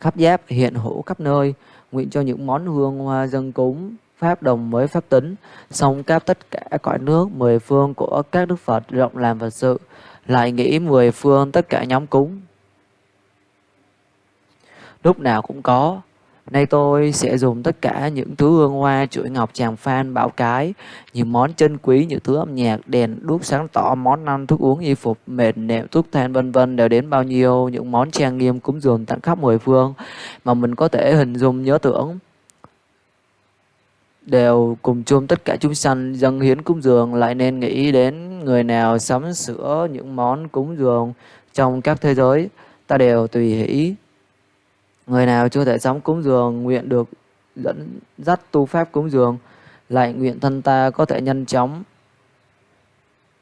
khắp giáp hiện hữu khắp nơi nguyện cho những món hương hoa dân cúng pháp đồng mới pháp tính xong cáp tất cả cõi nước, mười phương của các đức Phật rộng làm Phật sự, lại nghĩ mười phương tất cả nhóm cúng. Lúc nào cũng có Nay tôi sẽ dùng tất cả những thứ hương hoa, chuỗi ngọc, tràng phan, bảo cái, những món chân quý, những thứ âm nhạc, đèn, đuốc sáng tỏ, món ăn, thuốc uống, y phục, mệt, nệm, thuốc than vân vân đều đến bao nhiêu những món trang nghiêm cúng dường tặng khắp mười phương mà mình có thể hình dung nhớ tưởng. đều cùng chung tất cả chúng sanh dâng hiến cúng dường lại nên nghĩ đến người nào sắm sửa những món cúng dường trong các thế giới ta đều tùy hỷ người nào chưa thể sống cúng dường, nguyện được dẫn dắt tu pháp cúng dường lại nguyện thân ta có thể nhanh chóng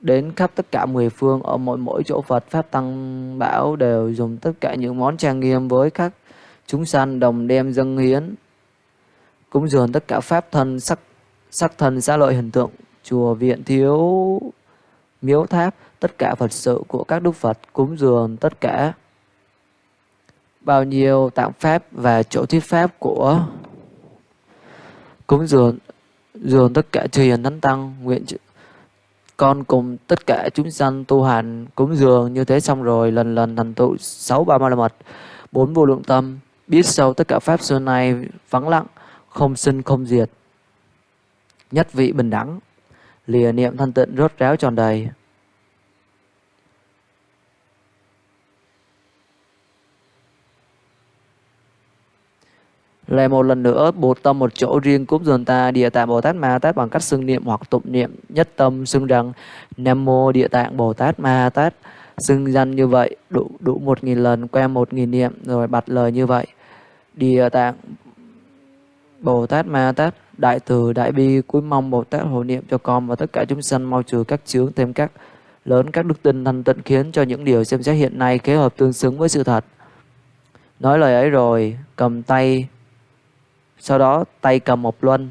đến khắp tất cả mười phương. Ở mỗi mỗi chỗ Phật, pháp tăng bảo đều dùng tất cả những món trang nghiêm với các chúng sanh đồng đem dâng hiến cúng dường tất cả pháp thân, sắc sắc thân xã lợi, hình tượng, chùa, viện, thiếu, miếu tháp. Tất cả Phật sự của các đức Phật cúng dường tất cả bao nhiêu tạng pháp và chỗ thuyết pháp của cúng dường dường tất cả chư hiền thánh tăng, nguyện con cùng tất cả chúng sanh tu hành cúng dường như thế xong rồi, lần lần thành tựu sáu ba ma la mật, bốn vô lượng tâm, biết sâu tất cả pháp xưa nay vắng lặng, không sinh không diệt. Nhất vị bình đẳng, lìa niệm thanh tịnh rốt ráo tròn đầy. Lại một lần nữa, bột tâm một chỗ riêng cúng dường ta Địa Tạng Bồ Tát Ma Tát bằng cách xưng niệm hoặc tụng niệm nhất tâm xưng rằng Nam Mô Địa Tạng Bồ Tát Ma Tát xưng danh như vậy đủ đủ một nghìn lần quen một nghìn niệm rồi bật lời như vậy Địa Tạng Bồ Tát Ma Tát Đại từ Đại bi cuối mong Bồ Tát hộ niệm cho con và tất cả chúng sanh mau trừ các chướng thêm các lớn các đức tin thanh tịnh khiến cho những điều xem xét hiện nay kế hợp tương xứng với sự thật. Nói lời ấy rồi, cầm tay sau đó tay cầm một luân.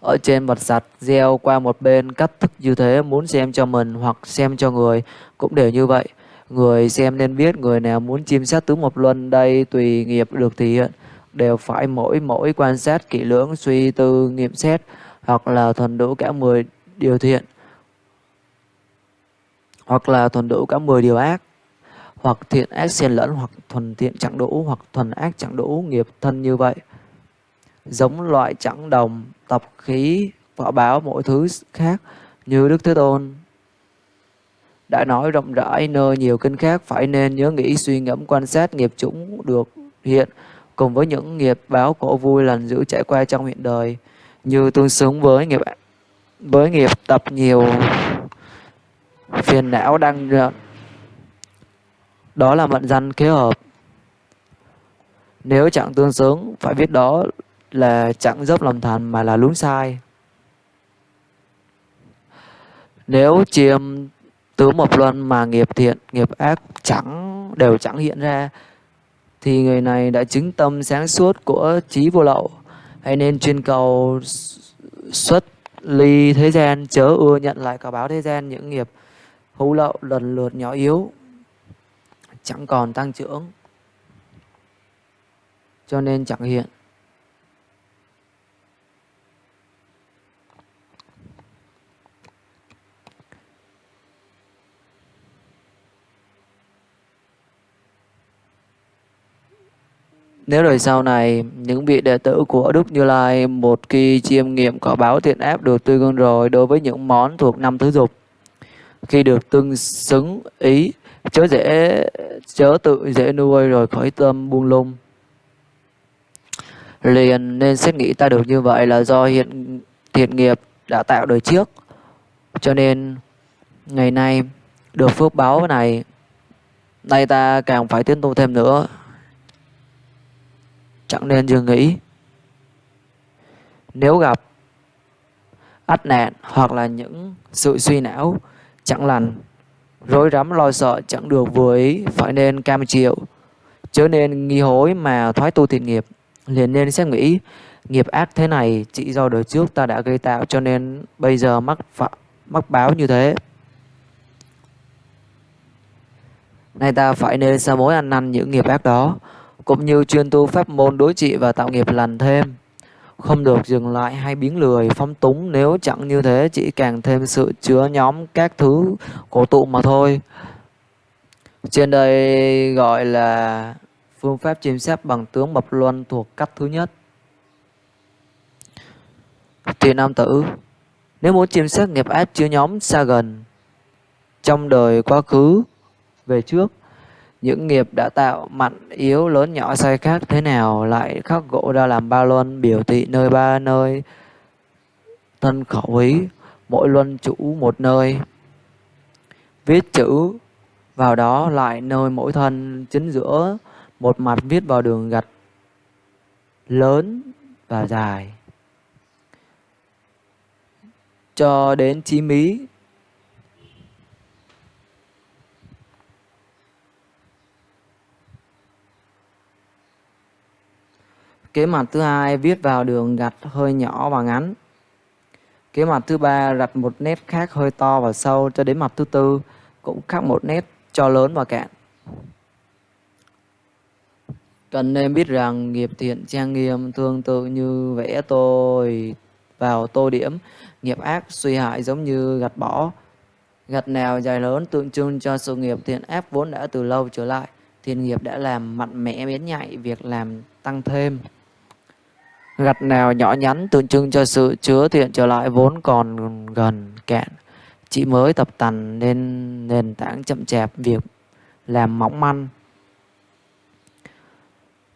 Ở trên vật sạch gieo qua một bên cách thức như thế, muốn xem cho mình hoặc xem cho người, cũng đều như vậy. Người xem nên biết người nào muốn chiêm sát tướng một luân, đây tùy nghiệp được thể hiện. Đều phải mỗi mỗi quan sát kỹ lưỡng, suy tư, nghiệm xét, hoặc là thuần đủ cả 10 điều thiện. Hoặc là thuần đủ cả 10 điều ác hoặc thiện ác xen lẫn, hoặc thuần thiện chẳng đủ hoặc thuần ác chẳng đủ nghiệp thân như vậy. Giống loại chẳng đồng, tập khí, quả báo mỗi thứ khác như đức thế tôn. Đã nói rộng rãi nơi nhiều kinh khác, phải nên nhớ nghĩ suy ngẫm quan sát nghiệp chúng được hiện cùng với những nghiệp báo khổ vui lành dữ trải qua trong hiện đời, như tương xứng với nghiệp với nghiệp tập nhiều phiền não đang đó là mệnh danh kế hợp. Nếu chẳng tương xứng, phải biết đó là chẳng dốc lòng thành mà là lún sai. Nếu chiêm tứ một luân mà nghiệp thiện, nghiệp ác chẳng, đều chẳng hiện ra, thì người này đã chứng tâm sáng suốt của trí vô lậu. Hay nên chuyên cầu xuất ly thế gian, chớ ưa nhận lại cả báo thế gian những nghiệp hữu lậu lần lượt nhỏ yếu chẳng còn tăng trưởng cho nên chẳng hiện. Nếu đời sau này, những vị đệ tử của Đức Như Lai một khi chiêm nghiệm có báo thiện áp được tươi gương rồi đối với những món thuộc năm thứ dục, khi được tương xứng ý, chớ dễ chớ tự dễ nuôi rồi khỏi tâm buông lung. Liền nên xét nghĩ ta được như vậy là do hiện thiện nghiệp đã tạo đời trước. Cho nên ngày nay được phước báo này, nay ta càng phải tiến tu thêm nữa chẳng nên dừng nghĩ nếu gặp ách nạn hoặc là những sự suy não chẳng lành rối rắm lo sợ chẳng được vừa ý phải nên cam chịu chớ nên nghi hối mà thoái tu thiện nghiệp liền nên xét nghĩ nghiệp ác thế này chỉ do đời trước ta đã gây tạo cho nên bây giờ mắc phạm, mắc báo như thế nay ta phải nên sa mối ăn năn những nghiệp ác đó cũng như chuyên tu pháp môn đối trị và tạo nghiệp lành thêm. Không được dừng lại hay biến lười, phóng túng nếu chẳng như thế chỉ càng thêm sự chứa nhóm các thứ cổ tụ mà thôi. Trên đây gọi là phương pháp chiêm xét bằng tướng bập luân thuộc cách thứ nhất. Tiền nam tử Nếu muốn chiêm xét nghiệp ác chứa nhóm xa gần trong đời quá khứ về trước những nghiệp đã tạo mạnh yếu lớn nhỏ sai khác thế nào lại khắc gỗ ra làm ba luân biểu thị nơi ba nơi? Thân khẩu ý, mỗi luân chủ một nơi. Viết chữ, vào đó lại nơi mỗi thân chính giữa, một mặt viết vào đường gạch lớn và dài. Cho đến chí mí Kế mặt thứ hai viết vào đường gạch hơi nhỏ và ngắn. Kế mặt thứ ba rạch một nét khác hơi to và sâu cho đến mặt thứ tư cũng khác một nét cho lớn và cạn. Cần nên biết rằng nghiệp thiện trang nghiêm tương tự như vẽ tôi vào tô điểm, nghiệp ác suy hại giống như gạch bỏ. Gạch nào dài lớn tượng trưng cho sự nghiệp thiện ác vốn đã từ lâu trở lại. Thiện nghiệp đã làm mạnh mẽ biến nhạy việc làm tăng thêm. Gạch nào nhỏ nhắn tượng trưng cho sự chứa thiện trở lại vốn còn gần kẹn. Chị mới tập tành nên nền tảng chậm chạp việc làm mỏng manh.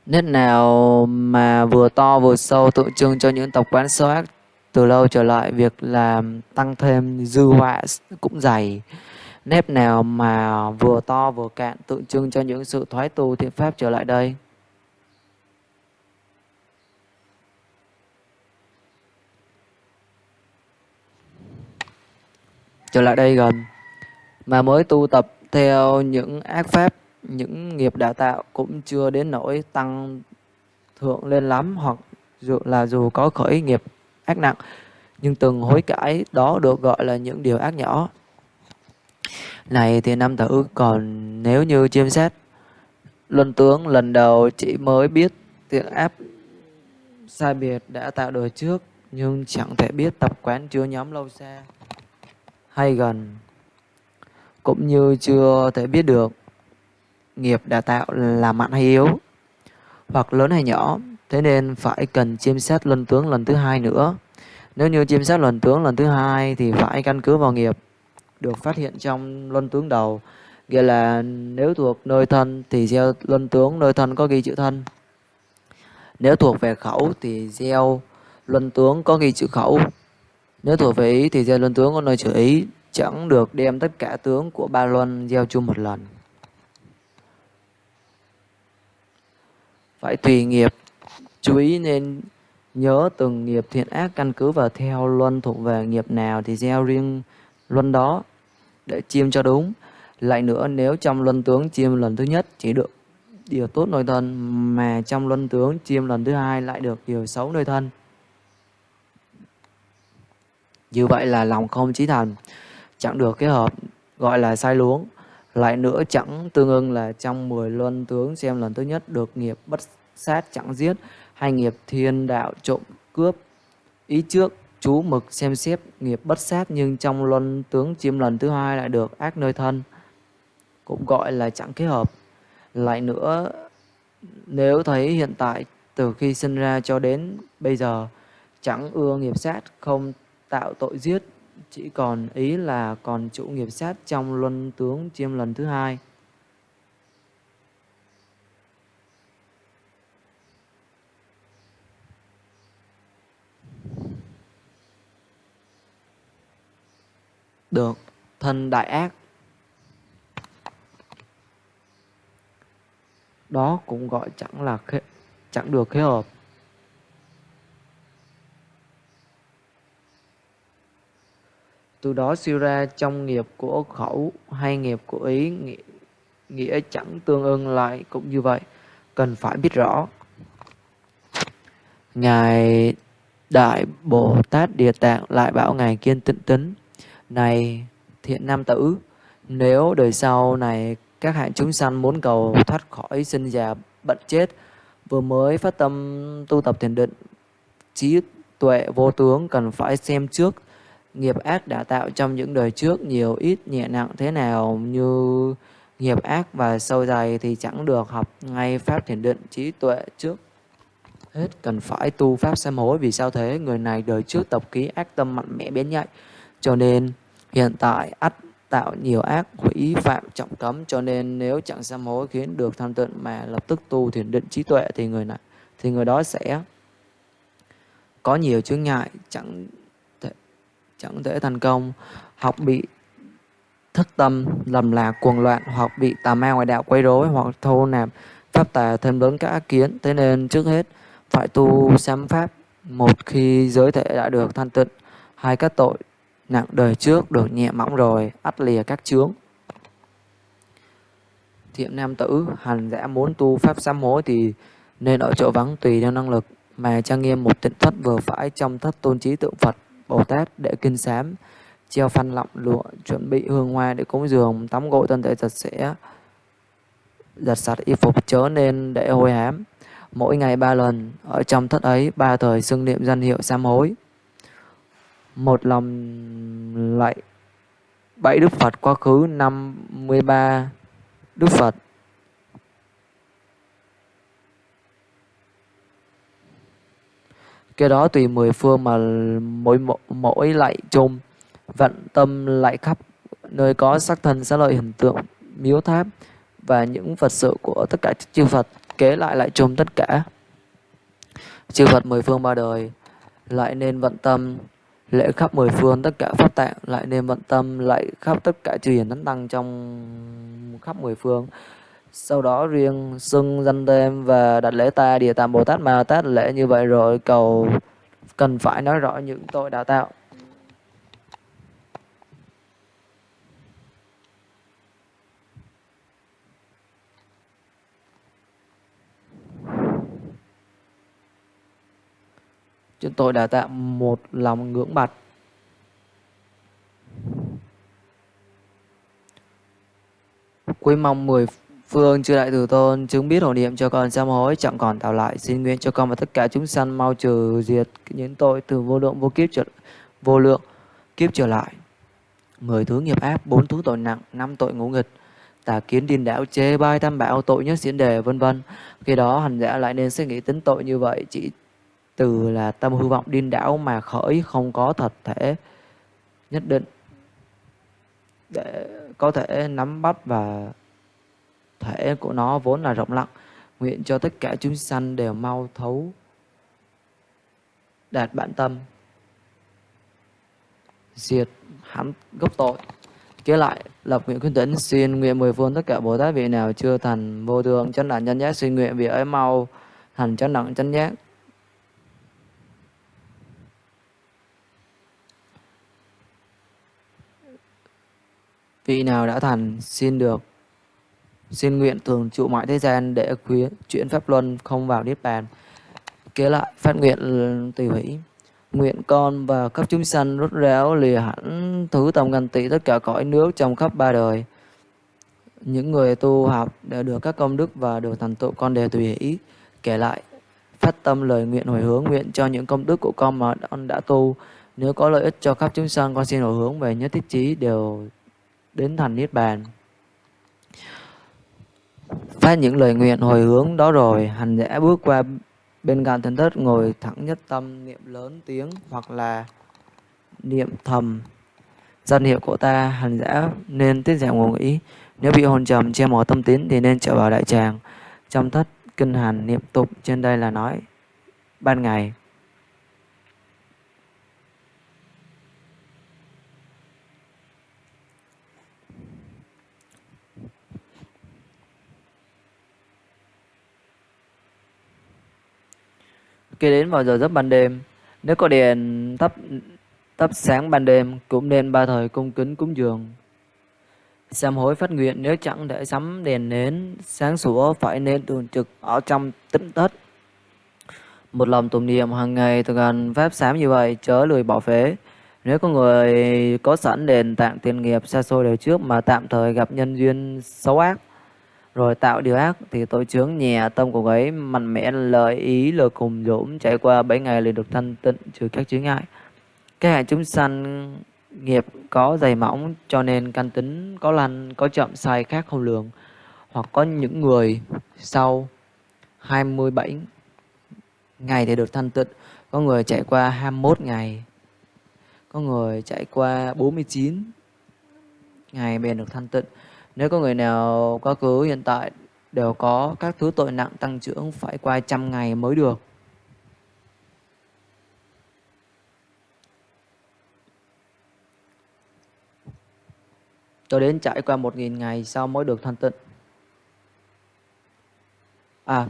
Nét nào mà vừa to vừa sâu tượng trưng cho những tập quán xấu ác từ lâu trở lại, việc làm tăng thêm dư họa cũng dày. Nếp nào mà vừa to vừa cạn tượng trưng cho những sự thoái tu thiện pháp trở lại đây. Trở lại đây gần, mà mới tu tập theo những ác pháp, những nghiệp đã tạo cũng chưa đến nỗi tăng thượng lên lắm, hoặc dù là dù có khởi nghiệp ác nặng, nhưng từng hối cải đó được gọi là những điều ác nhỏ. Này thì nam tử, còn nếu như chiêm xét, luân tướng lần đầu chỉ mới biết thiện áp sai biệt đã tạo đời trước, nhưng chẳng thể biết tập quán chưa nhóm lâu xa hay gần, cũng như chưa thể biết được. Nghiệp đã tạo là mạnh hay yếu, hoặc lớn hay nhỏ, thế nên phải cần chiêm xét luân tướng lần thứ hai nữa. Nếu như chiêm xét luân tướng lần thứ hai thì phải căn cứ vào nghiệp được phát hiện trong luân tướng đầu, nghĩa là nếu thuộc nơi thân thì gieo luân tướng nơi thân có ghi chữ thân. Nếu thuộc về khẩu thì gieo luân tướng có ghi chữ khẩu nếu thuộc về ý thì gieo luân tướng có nơi chữ ý, chẳng được đem tất cả tướng của ba luân gieo chung một lần. Phải tùy nghiệp, chú ý nên nhớ từng nghiệp thiện ác căn cứ vào theo luân thuộc về nghiệp nào thì gieo riêng luân đó để chiêm cho đúng. Lại nữa nếu trong luân tướng chiêm lần thứ nhất chỉ được điều tốt nơi thân mà trong luân tướng chiêm lần thứ hai lại được điều xấu nơi thân. Như vậy là lòng không chí thành, chẳng được cái hợp gọi là sai luống. Lại nữa chẳng tương ưng là trong 10 luân tướng xem lần thứ nhất được nghiệp bất sát chẳng giết hay nghiệp thiên đạo trộm cướp. Ý trước chú mực xem xét nghiệp bất sát nhưng trong luân tướng chiêm lần thứ hai lại được ác nơi thân. Cũng gọi là chẳng kết hợp. Lại nữa nếu thấy hiện tại từ khi sinh ra cho đến bây giờ chẳng ưa nghiệp sát không tạo tội giết, chỉ còn ý là còn chủ nghiệp sát trong luân tướng chiêm lần thứ hai. Được, thân đại ác. Đó cũng gọi chẳng là chẳng được khế hợp. Từ đó siêu ra trong nghiệp của khẩu hay nghiệp của ý nghĩa, nghĩa chẳng tương ưng lại cũng như vậy. Cần phải biết rõ. Ngài đại bồ tát địa tạng lại bảo ngài kiên tịnh tính. Này thiện nam tử nếu đời sau này các hạng chúng sanh muốn cầu thoát khỏi sinh già bệnh chết vừa mới phát tâm tu tập thiền định trí tuệ vô tướng cần phải xem trước nghiệp ác đã tạo trong những đời trước nhiều ít nhẹ nặng thế nào như nghiệp ác và sâu dày thì chẳng được học ngay pháp thiền định trí tuệ trước. Hết cần phải tu pháp sám hối, vì sao thế? Người này đời trước tập ký ác tâm mạnh mẽ biến nhạy, cho nên hiện tại ắt tạo nhiều ác hủy phạm trọng cấm, cho nên nếu chẳng sám hối khiến được tham tịnh mà lập tức tu thiền định trí tuệ thì người này, thì người đó sẽ có nhiều chướng ngại, chẳng chẳng thể thành công. Học bị thất tâm, lầm lạc, cuồng loạn, hoặc bị tà ma ngoại đạo quấy rối, hoặc thô nạp pháp tà thêm lớn các ác kiến. Thế nên trước hết, phải tu sám pháp. Một khi giới thể đã được thanh tịnh, hai các tội nặng đời trước được nhẹ mỏng rồi, ắt lìa các chướng. Thiện nam tử, hành giả muốn tu pháp sám hối thì nên ở chỗ vắng tùy theo năng lực mà trang nghiêm một tịnh thất vừa phải trong thất tôn trí tượng Phật. Bồ Tát để kinh sám treo phanh lọng lụa, chuẩn bị hương hoa để cúng dường, tắm gội thân thể sạch sẽ. Giặt sạch y phục chớ nên để hôi hám. Mỗi ngày ba lần, ở trong thất ấy, ba thời xưng niệm danh hiệu sám hối. Một lòng lạy bảy đức Phật quá khứ, năm mươi ba Đức Phật. Cái đó tùy mười phương mà mỗi mỗi lại chung vận tâm lại khắp, nơi có sắc thân xá lợi hình tượng miếu tháp và những vật sự của tất cả chư Phật, kế lại lại chung tất cả. Chư Phật mười phương ba đời lại nên vận tâm, lễ khắp mười phương tất cả pháp tạng lại nên vận tâm lại khắp tất cả chư hiền thánh tăng trong khắp mười phương sau đó riêng xưng danh tên và đặt lễ ta địa tạng bồ tát ma tát lễ như vậy rồi, cầu cần phải nói rõ những tội đã tạo Chúng tôi đã tạo, một lòng ngưỡng bạch. Quý mong mười phương chư đại từ tôn, chứng biết hộ niệm cho con sám hối, chẳng còn tạo lại. Xin nguyện cho con và tất cả chúng sanh mau trừ diệt những tội từ vô lượng, vô kiếp trở, vô lượng kiếp trở lại. Mười thứ nghiệp ác, bốn thứ tội nặng, năm tội ngũ nghịch. Tà kiến điên đảo chê bai tam bảo, tội nhất diễn đề, vân vân. Khi đó hành giả lại nên suy nghĩ tính tội như vậy. Chỉ từ là tâm hư vọng điên đảo mà khởi, không có thật thể nhất định để có thể nắm bắt và thể của nó vốn là rộng lặng, nguyện cho tất cả chúng sanh đều mau thấu đạt bản tâm. Diệt hắn gốc tội. Kế lại, lập nguyện khuyên tĩnh xin nguyện mười phương tất cả bồ tát vị nào chưa thành vô thường chân đẳng chân giác, xin nguyện vị ấy mau thành chân đẳng chân giác. Vị nào đã thành, xin được xin nguyện thường trụ mọi thế gian để khuyến chuyển pháp luân không vào niết bàn. Kế lại, phát nguyện tùy hỷ nguyện con và các chúng sanh rút ráo lìa hẳn thứ tầm ngàn tỷ tất cả cõi nước trong khắp ba đời. Những người tu học đã được các công đức và được thành tựu con đều tùy hỷ kể lại, phát tâm lời nguyện hồi hướng nguyện cho những công đức của con mà con đã tu. Nếu có lợi ích cho khắp chúng sanh, con xin hồi hướng về nhất thiết trí đều đến thành niết bàn phát những lời nguyện hồi hướng đó rồi, hành giả bước qua bên cạnh thần thất, ngồi thẳng nhất tâm, niệm lớn tiếng, hoặc là niệm thầm. Danh hiệu của ta, hành giả, nên tiết giảm ngụ nghĩ nếu bị hồn trầm, che mờ tâm tín, thì nên trở vào đại tràng. Trong thất kinh hành niệm tục trên đây là nói, ban ngày. Khi đến vào giờ giấc ban đêm, nếu có đèn thắp thắp sáng ban đêm cũng nên ba thời cung kính cúng dường. Sám hối phát nguyện nếu chẳng để sắm đèn nến sáng sủa phải nên thường trực ở trong tĩnh thất. Một lòng tụng niệm hàng ngày thực hành pháp sám như vậy chớ lười bỏ phế. Nếu có người có sẵn đền tạng tiền nghiệp xa xôi đời trước mà tạm thời gặp nhân duyên xấu ác rồi tạo điều ác thì tội chướng nhẹ tâm của ấy, mạnh mẽ lời ý lời cùng dũng, trải qua bảy ngày liền được thanh tịnh trừ các chướng ngại các hạng chúng sanh nghiệp có dày mỏng, cho nên căn tính có lành, có chậm sai khác không lường hoặc có những người sau 27 ngày thì được thanh tịnh, có người chạy qua 21 ngày, có người chạy qua 49 ngày bèn được thanh tịnh. Nếu có người nào quá khứ hiện tại đều có các thứ tội nặng tăng trưởng phải qua trăm ngày mới được. Cho đến trải qua một nghìn ngày sau mới được thanh tịnh. À,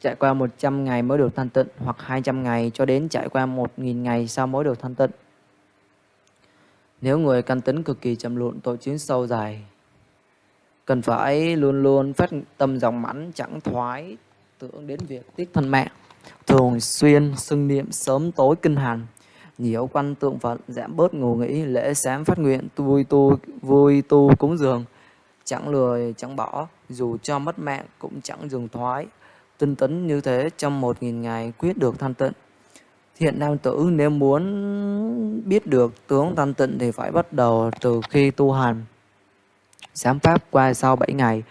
trải qua 100 ngày mới được thanh tịnh hoặc 200 ngày cho đến trải qua 1.000 ngày sau mới được thanh tịnh. Nếu người căn tính cực kỳ chậm lụn tội chiến sâu dài, cần phải luôn luôn phát tâm dòng mãn chẳng thoái tưởng đến việc tiếc thân mạng, thường xuyên xưng niệm sớm tối kinh hành, nhiều quan tượng Phật giảm bớt ngủ nghĩ lễ sáng phát nguyện vui tu vui tu cúng dường. Chẳng lười chẳng bỏ dù cho mất mạng cũng chẳng dừng thoái. Tinh tấn như thế trong một nghìn ngày quyết được thanh tịnh. Thiện nam tử nếu muốn biết được tướng thanh tịnh thì phải bắt đầu từ khi tu hành sáng pháp qua sau 7 ngày.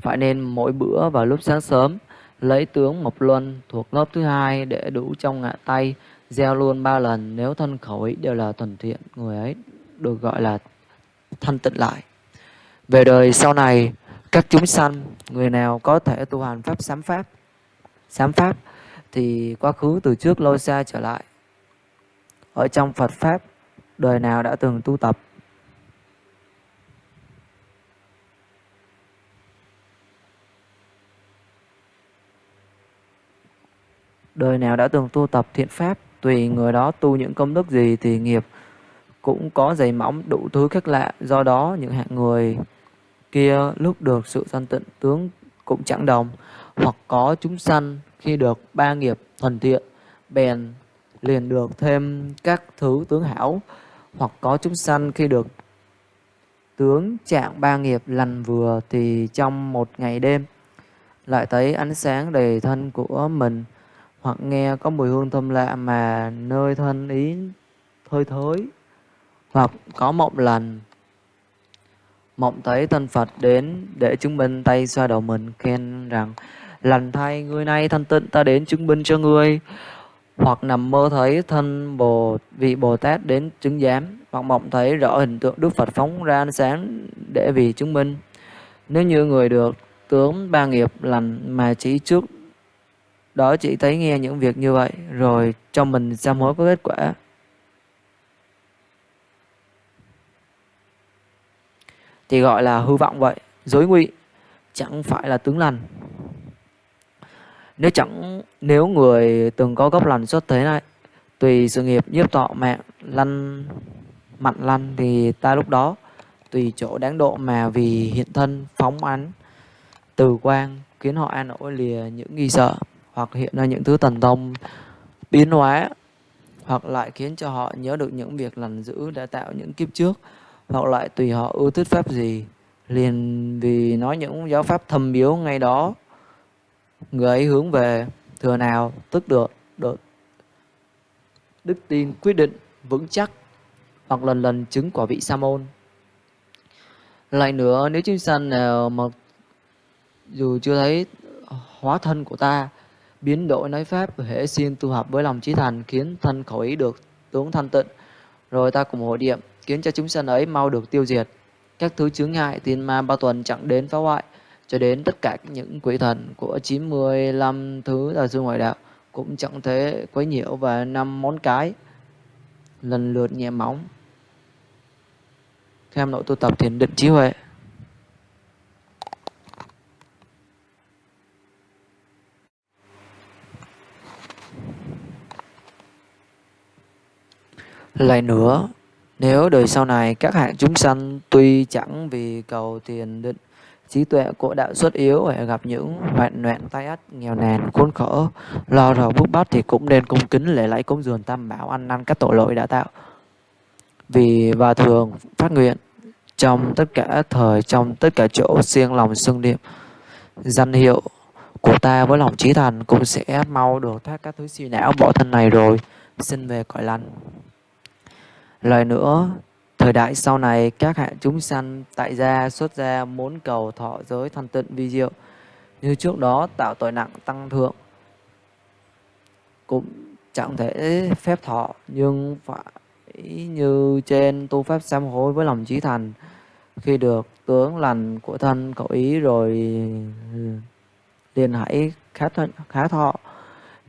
Phải nên mỗi bữa vào lúc sáng sớm, lấy tướng mộc luân thuộc lớp thứ hai để đủ trong ngã tay, gieo luôn ba lần, nếu thân khẩu ý đều là thuần thiện, người ấy được gọi là thanh tịnh lại. Về đời sau này, các chúng sanh, người nào có thể tu hành pháp sám pháp sám pháp thì quá khứ từ trước lâu xa trở lại. Ở trong Phật pháp, đời nào đã từng tu tập đời nào đã từng tu tập thiện pháp, tùy người đó tu những công đức gì thì nghiệp cũng có dày mỏng đủ thứ khác lạ. Do đó, những hạng người kia lúc được sự sanh tịnh tướng cũng chẳng đồng, hoặc có chúng sanh khi được ba nghiệp thuần thiện, bèn liền được thêm các thứ tướng hảo, hoặc có chúng sanh khi được tướng trạng ba nghiệp lành vừa thì trong một ngày đêm lại thấy ánh sáng đầy thân của mình hoặc nghe có mùi hương thơm lạ mà nơi thân ý thơi thới. Hoặc có mộng lành. Mộng thấy thân Phật đến để chứng minh tay xoa đầu mình, khen rằng, lành thay, người này thanh tịnh, ta đến chứng minh cho ngươi. Hoặc nằm mơ thấy thân bồ, vị bồ tát đến chứng giám. Hoặc mộng thấy rõ hình tượng đức phật phóng ra ánh sáng để vì chứng minh. Nếu như người được tướng ba nghiệp lành mà chỉ trước đó chỉ thấy nghe những việc như vậy, rồi cho mình sám hối có kết quả. Thì gọi là hư vọng vậy dối ngụy chẳng phải là tướng lành. Nếu chẳng, nếu người từng có gốc lành xuất thế này, tùy sự nghiệp nhiếp tọ mạng lăn mặn lăn thì ta lúc đó, tùy chỗ đáng độ mà vì hiện thân phóng ánh, từ quang khiến họ an ổn lìa những nghi sợ hoặc hiện ra những thứ thần thông biến hóa, hoặc lại khiến cho họ nhớ được những việc lành dữ đã tạo những kiếp trước, hoặc lại tùy họ ưa thích pháp gì. Liền vì nói những giáo pháp thầm biếu ngay đó, người ấy hướng về, thừa nào, tức được được. Đức tin quyết định, vững chắc, hoặc lần lần chứng quả vị sa môn. Lại nữa, nếu chúng sanh nào mà dù chưa thấy hóa thân của ta biến đổi nói pháp hệ xin tu học với lòng trí thành, khiến thân khẩu ý được tướng thanh tịnh. Rồi ta cùng hội niệm, khiến cho chúng sanh ấy mau được tiêu diệt. Các thứ chướng ngại tiên ma bao tuần chẳng đến phá hoại, cho đến tất cả những quỷ thần của 95 thứ là sư ngoại đạo cũng chẳng thể quấy nhiễu và năm món cái, lần lượt nhẹ móng. Kham nội tu tập thiền định trí huệ. Lại nữa, nếu đời sau này các hạng chúng sanh tuy chẳng vì cầu tiền định, trí tuệ của đạo xuất yếu phải gặp những hoạn nạn tai ách, nghèo nàn, khốn khổ, lo rầu bức bách thì cũng nên cung kính lễ lạy cúng dường tam bảo ăn năn các tội lỗi đã tạo. Vì và thường phát nguyện trong tất cả thời, trong tất cả chỗ siêng lòng xưng niệm, danh hiệu của ta với lòng trí thành cũng sẽ mau được thoát các thứ suy não bỏ thân này rồi, xin về cõi lành lời nữa Thời đại sau này, các hạ chúng sanh tại gia xuất gia muốn cầu thọ giới thanh tịnh vi diệu. Như trước đó tạo tội nặng tăng thượng. Cũng chẳng thể phép thọ nhưng phải như trên tu pháp sám hối với lòng trí thành. Khi được tướng lành của thân cậu ý rồi liền hãy khá, thọ, khá thọ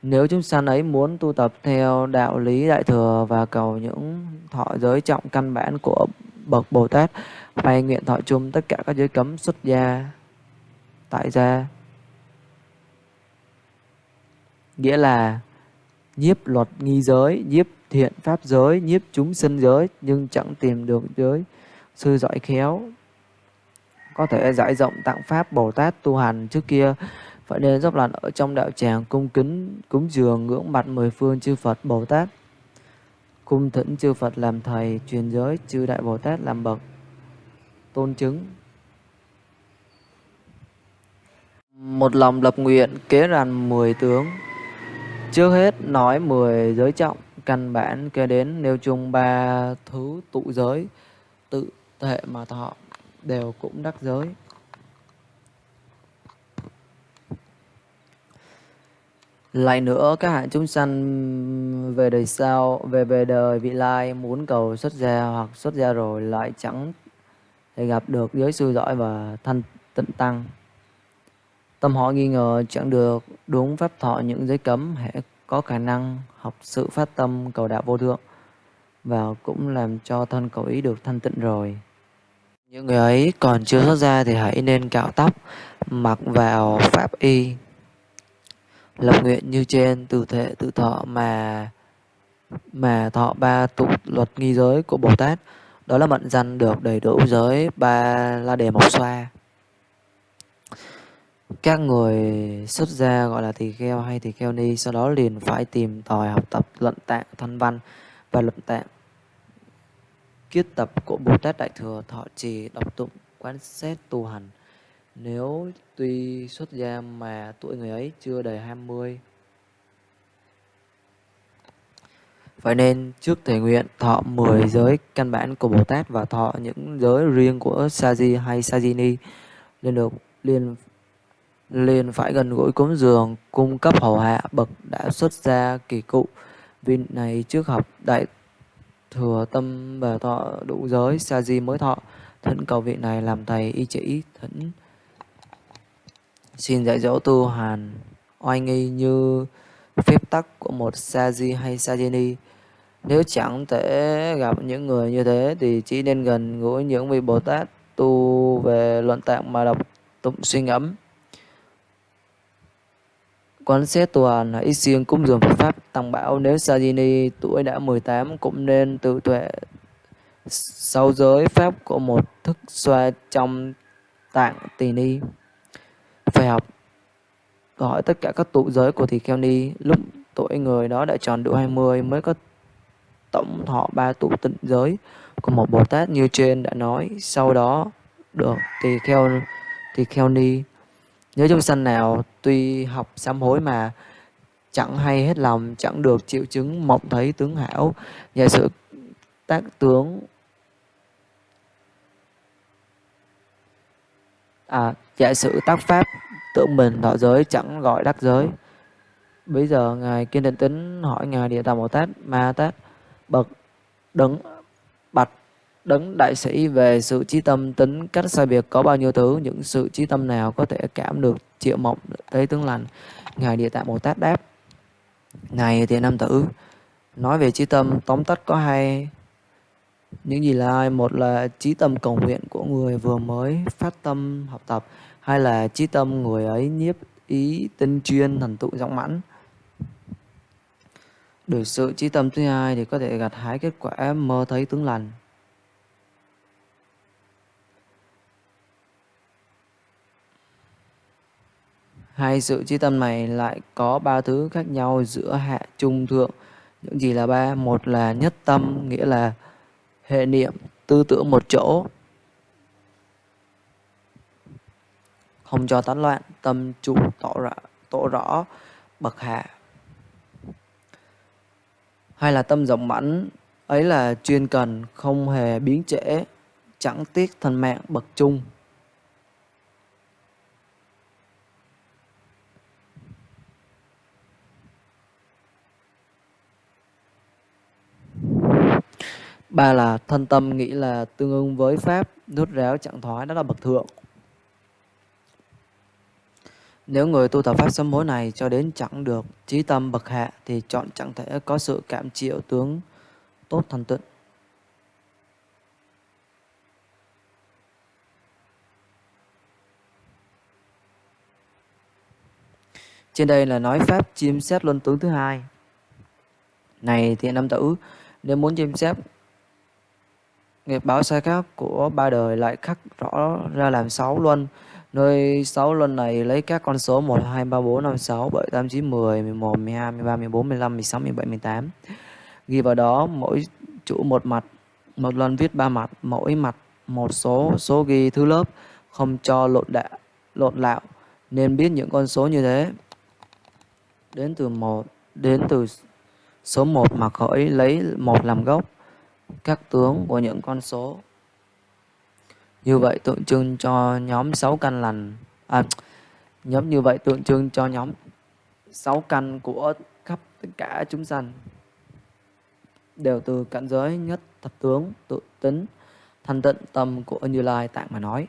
nếu chúng sanh ấy muốn tu tập theo đạo lý đại thừa và cầu những thọ giới trọng căn bản của bậc Bồ Tát, hay nguyện thọ chung tất cả các giới cấm xuất gia, tại gia. Nghĩa là nhiếp luật nghi giới, nhiếp thiện pháp giới, nhiếp chúng sinh giới, nhưng chẳng tìm được giới sư giỏi khéo. Có thể giải rộng tặng pháp Bồ Tát tu hành trước kia phải đến dốc lần ở trong đạo tràng cung kính, cúng dường ngưỡng mặt mười phương chư Phật Bồ Tát. Cung thỉnh chư Phật làm thầy truyền giới chư đại Bồ Tát làm bậc. Tôn chứng. Một lòng lập nguyện kế ràn mười tướng. Trước hết nói mười giới trọng, căn bản kế đến nêu chung ba thứ tụ giới, tự thể mà thọ đều cũng đắc giới. Lại nữa, các hạng chúng sanh, về đời sau, về về đời vị lai, muốn cầu xuất gia hoặc xuất gia rồi lại chẳng thể gặp được giới sư giỏi và thanh tịnh tăng. Tâm họ nghi ngờ chẳng được, đúng pháp thọ những giới cấm hệ có khả năng học sự phát tâm cầu đạo vô thượng, và cũng làm cho thân cầu ý được thanh tịnh rồi. Những người ấy còn chưa xuất gia thì hãy nên cạo tóc, mặc vào pháp y lập nguyện như trên, từ thể tự thọ mà mà thọ ba tụ luật nghi giới của Bồ Tát. Đó là mận danh được đầy đủ giới ba la đề mộc xoa. Các người xuất gia gọi là tỳ kheo hay tỳ kheo ni sau đó liền phải tìm tòi học tập luận tạng thân văn và luận tạng kiết tập của Bồ Tát Đại Thừa, thọ trì, đọc tụng, quán xét tu hành nếu tuy xuất gia mà tuổi người ấy chưa đầy 20 Vậy nên trước thể nguyện thọ 10 giới căn bản của Bồ Tát và thọ những giới riêng của Saji hay Sajini liên được liền liền phải gần gũi cúng dường, cung cấp hầu hạ bậc đã xuất gia kỳ cụ. Vì này trước học đại thừa tâm và thọ đủ giới sa di mới thọ, thỉnh cầu vị này làm thầy y chỉ thỉnh xin dạy dỗ tu hành. Oai nghi như phép tắc của một Saji hay Sajini nếu chẳng thể gặp những người như thế thì chỉ nên gần gũi những vị Bồ Tát tu về luận tạng mà đọc tụng suy ngẫm. Quán xét toàn hãy siêng cúng dường Phật pháp tăng bảo nếu Sajini tuổi đã 18 cũng nên tự tuệ sau giới pháp của một thức xoa trong tạng tỳ ni phải học. Hỏi tất cả các tụ giới của tỳ kheo ni lúc tuổi người đó đã tròn đủ 20 mới có tổng thọ ba tụ tịnh giới. Của một Bồ Tát như trên đã nói, sau đó được thì kheo thì kheo ni nhớ trong sanh nào, tuy học sám hối mà chẳng hay hết lòng, chẳng được triệu chứng, mộng thấy tướng hảo. Giả sử tác tướng à giả sử tác pháp tưởng mình thọ giới chẳng gọi đắc giới. Bây giờ ngài kiên định tính hỏi ngài địa tạng bồ tát, ma tát, bậc đấng bạch, đấng đại sĩ về sự trí tâm tính cách sai biệt có bao nhiêu thứ, những sự trí tâm nào có thể cảm được triệu mộng thấy tướng lành? Ngài địa tạng bồ tát đáp, này thiện nam tử, nói về trí tâm tóm tắt có hai những gì là hai một là trí tâm cầu nguyện của người vừa mới phát tâm học tập hai là trí tâm người ấy nhiếp ý tinh chuyên thần tụ rộng mãn được sự trí tâm thứ hai thì có thể gặt hái kết quả mơ thấy tướng lành Hai sự trí tâm này lại có ba thứ khác nhau giữa hạ trung thượng. Những gì là ba? Một là nhất tâm, nghĩa là hệ niệm, tư tưởng một chỗ. Không cho tán loạn, tâm trụ tỏ rõ, tỏ rõ bậc hạ. Hay là tâm rộng mãnh, ấy là chuyên cần, không hề biến trễ, chẳng tiếc thân mạng bậc trung. Ba là thân tâm nghĩ là tương ứng với pháp rút ráo trạng thoái đó là bậc thượng. Nếu người tu tập pháp sám hối này cho đến chẳng được trí tâm bậc hạ thì chọn chẳng thể có sự cảm chịu tướng tốt thành tựu. Trên đây là nói pháp chiêm xét luân tướng thứ hai. Này thì nam tử, nếu muốn chiêm xét nghiệp báo sai khác của ba đời lại khắc rõ ra làm sáu luân. Nơi sáu luân này lấy các con số 1, 2, 3, 4, 5, 6, 7, 8, 9, 10, 11, 12, 13, 14, 15, 16, 17, 18. Ghi vào đó mỗi chủ một mặt, một luân viết ba mặt, mỗi mặt một số, số ghi thứ lớp, không cho lộn đạ, lộn lạo. Nên biết những con số như thế đến từ một đến từ số 1 mà khởi lấy một làm gốc các tướng của những con số. Như vậy tượng trưng cho nhóm 6 căn lành à, nhóm như vậy tượng trưng cho nhóm 6 căn của khắp tất cả chúng sanh đều từ cảnh giới nhất thập tướng tự tính thanh tịnh tâm của Như Lai tạng mà nói.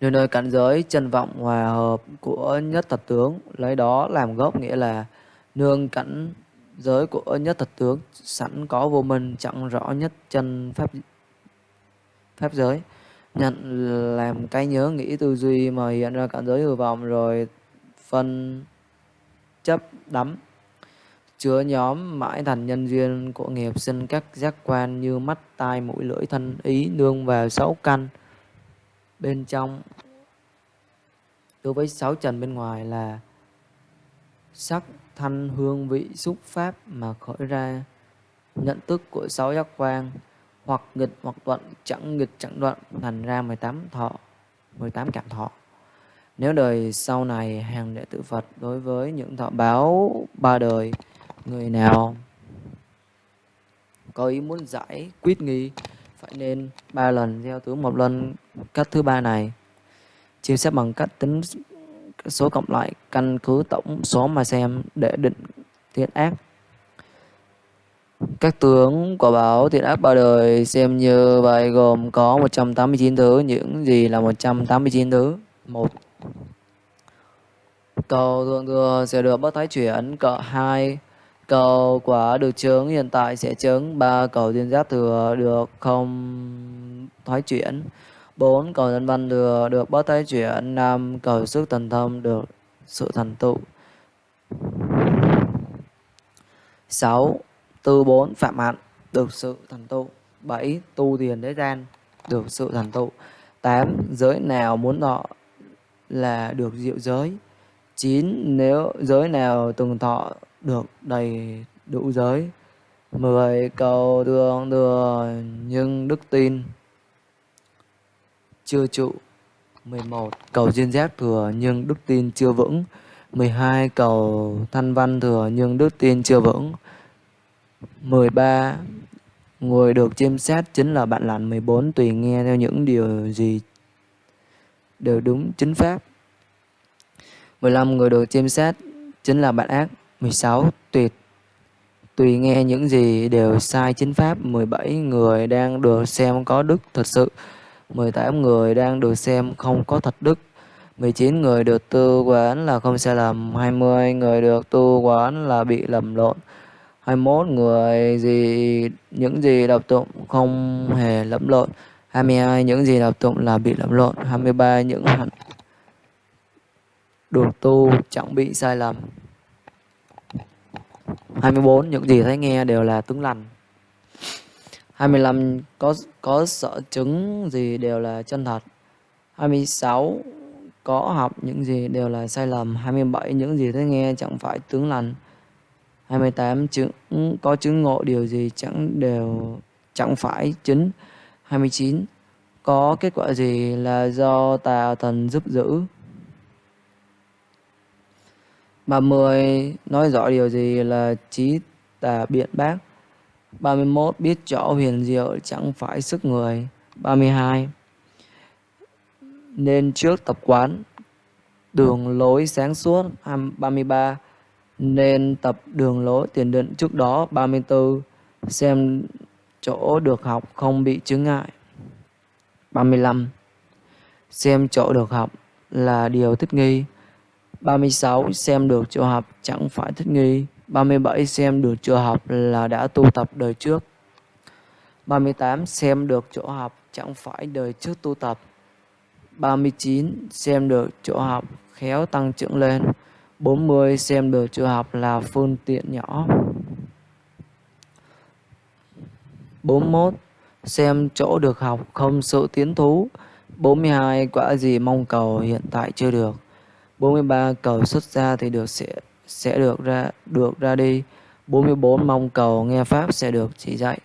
Nơi nơi cảnh giới chân vọng hòa hợp của nhất thập tướng lấy đó làm gốc nghĩa là nương cảnh giới của nhất thật tướng, sẵn có vô minh, chẳng rõ nhất chân pháp pháp giới. Nhận làm cái nhớ, nghĩ tư duy mà hiện ra cảnh giới hư vọng rồi phân chấp đắm. Chứa nhóm mãi thành nhân duyên của nghiệp sinh các giác quan như mắt, tai, mũi, lưỡi, thân, ý, nương vào sáu căn bên trong. Đối với sáu trần bên ngoài là sắc thanh hương vị xúc pháp mà khởi ra. Nhận thức của sáu giác quan, hoặc nghịch hoặc thuận chẳng nghịch chẳng đoạn, thành ra 18 thọ 18 cảm thọ. Nếu đời sau này hàng đệ tử Phật đối với những thọ báo ba đời, người nào có ý muốn giải quyết nghi, phải nên ba lần gieo tướng một lần. Cách thứ ba này chia sẻ bằng cách tính số cộng lại, căn cứ tổng số mà xem để định thiện ác. Các tướng quả báo thiện ác ba đời xem như vậy gồm có 189 thứ, những gì là 189 thứ. Một, cầu thượng thừa sẽ được bất thái chuyển. Cỡ hai, cầu quả được chứng hiện tại sẽ chứng ba, cầu thiên giác thừa được không thoái chuyển. 4. Cầu nhân văn thừa được bất thái chuyển 5. Cầu sức thần thông được sự thành tựu 6. Tư 4. Phạm hạnh được sự thành tựu 7. Tu tiền thế gian được sự thành tựu 8. Giới nào muốn thọ là được diệu giới 9. Nếu giới nào từng thọ được đầy đủ giới 10. Cầu thương thừa nhưng đức tin chưa trụ 11. Cầu duyên giác thừa nhưng đức tin chưa vững 12. Cầu thanh văn thừa nhưng đức tin chưa vững 13. Người được chiêm xét chính là bạn lành 14. Tùy nghe theo những điều gì đều đúng, chính pháp 15. Người được chiêm xét chính là bạn ác 16. Tuyệt Tùy nghe những gì đều sai, chính pháp 17. Người đang được xem có đức thật sự 18 người đang được xem không có thật đức. 19 người được tư quán là không sai lầm. 20 người được tư quán là bị lầm lộn. 21 người gì, những gì đọc tụng không hề lẫn lộn. 22 những gì đọc tụng là bị lẫn lộn. 23 những hạnh được tu chẳng bị sai lầm. 24 những gì thấy nghe đều là tướng lành. 25 có có sợ chứng gì đều là chân thật. 26 có học những gì đều là sai lầm. 27 những gì thấy nghe chẳng phải tướng lành. 28 chứng, có chứng ngộ điều gì chẳng đều, chẳng phải chính 29 có kết quả gì là do tà thần giúp giữ. 30 nói rõ điều gì là trí tà biện bác. 31. Biết rõ huyền diệu chẳng phải sức người 32. Nên trước tập quán, đường lối sáng suốt 33. Nên tập đường lối tiền định trước đó 34. xem chỗ được học không bị chướng ngại. 35. Xem chỗ được học là điều thích nghi. 36. Xem được chỗ học chẳng phải thích nghi. 37. Xem được chỗ học là đã tu tập đời trước. 38. Xem được chỗ học chẳng phải đời trước tu tập. 39. Xem được chỗ học khéo tăng trưởng lên. 40. Xem được chỗ học là phương tiện nhỏ. 41. Xem chỗ được học không sự tiến thú. 42. Quả gì mong cầu hiện tại chưa được. 43. Cầu xuất ra thì được sẽ sẽ được ra được ra đi. 44. Mong cầu nghe pháp sẽ được chỉ dạy.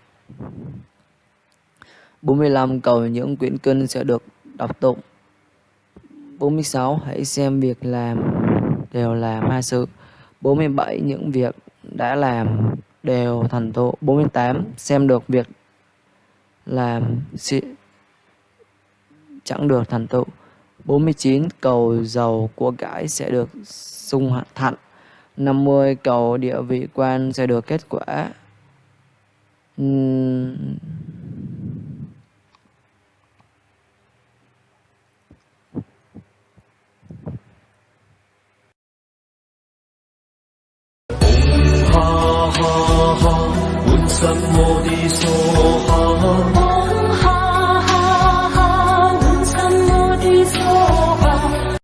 45. Cầu những quyển kinh sẽ được đọc tụng. 46. Hãy xem việc làm đều là ma sự. 47. Những việc đã làm đều thành tựu. 48. Xem được việc làm sẽ chẳng được thành tựu. 49. Cầu giàu của cải sẽ được sung thạnh. 50 cầu địa vị quan sẽ được kết quả. Ha ha ha,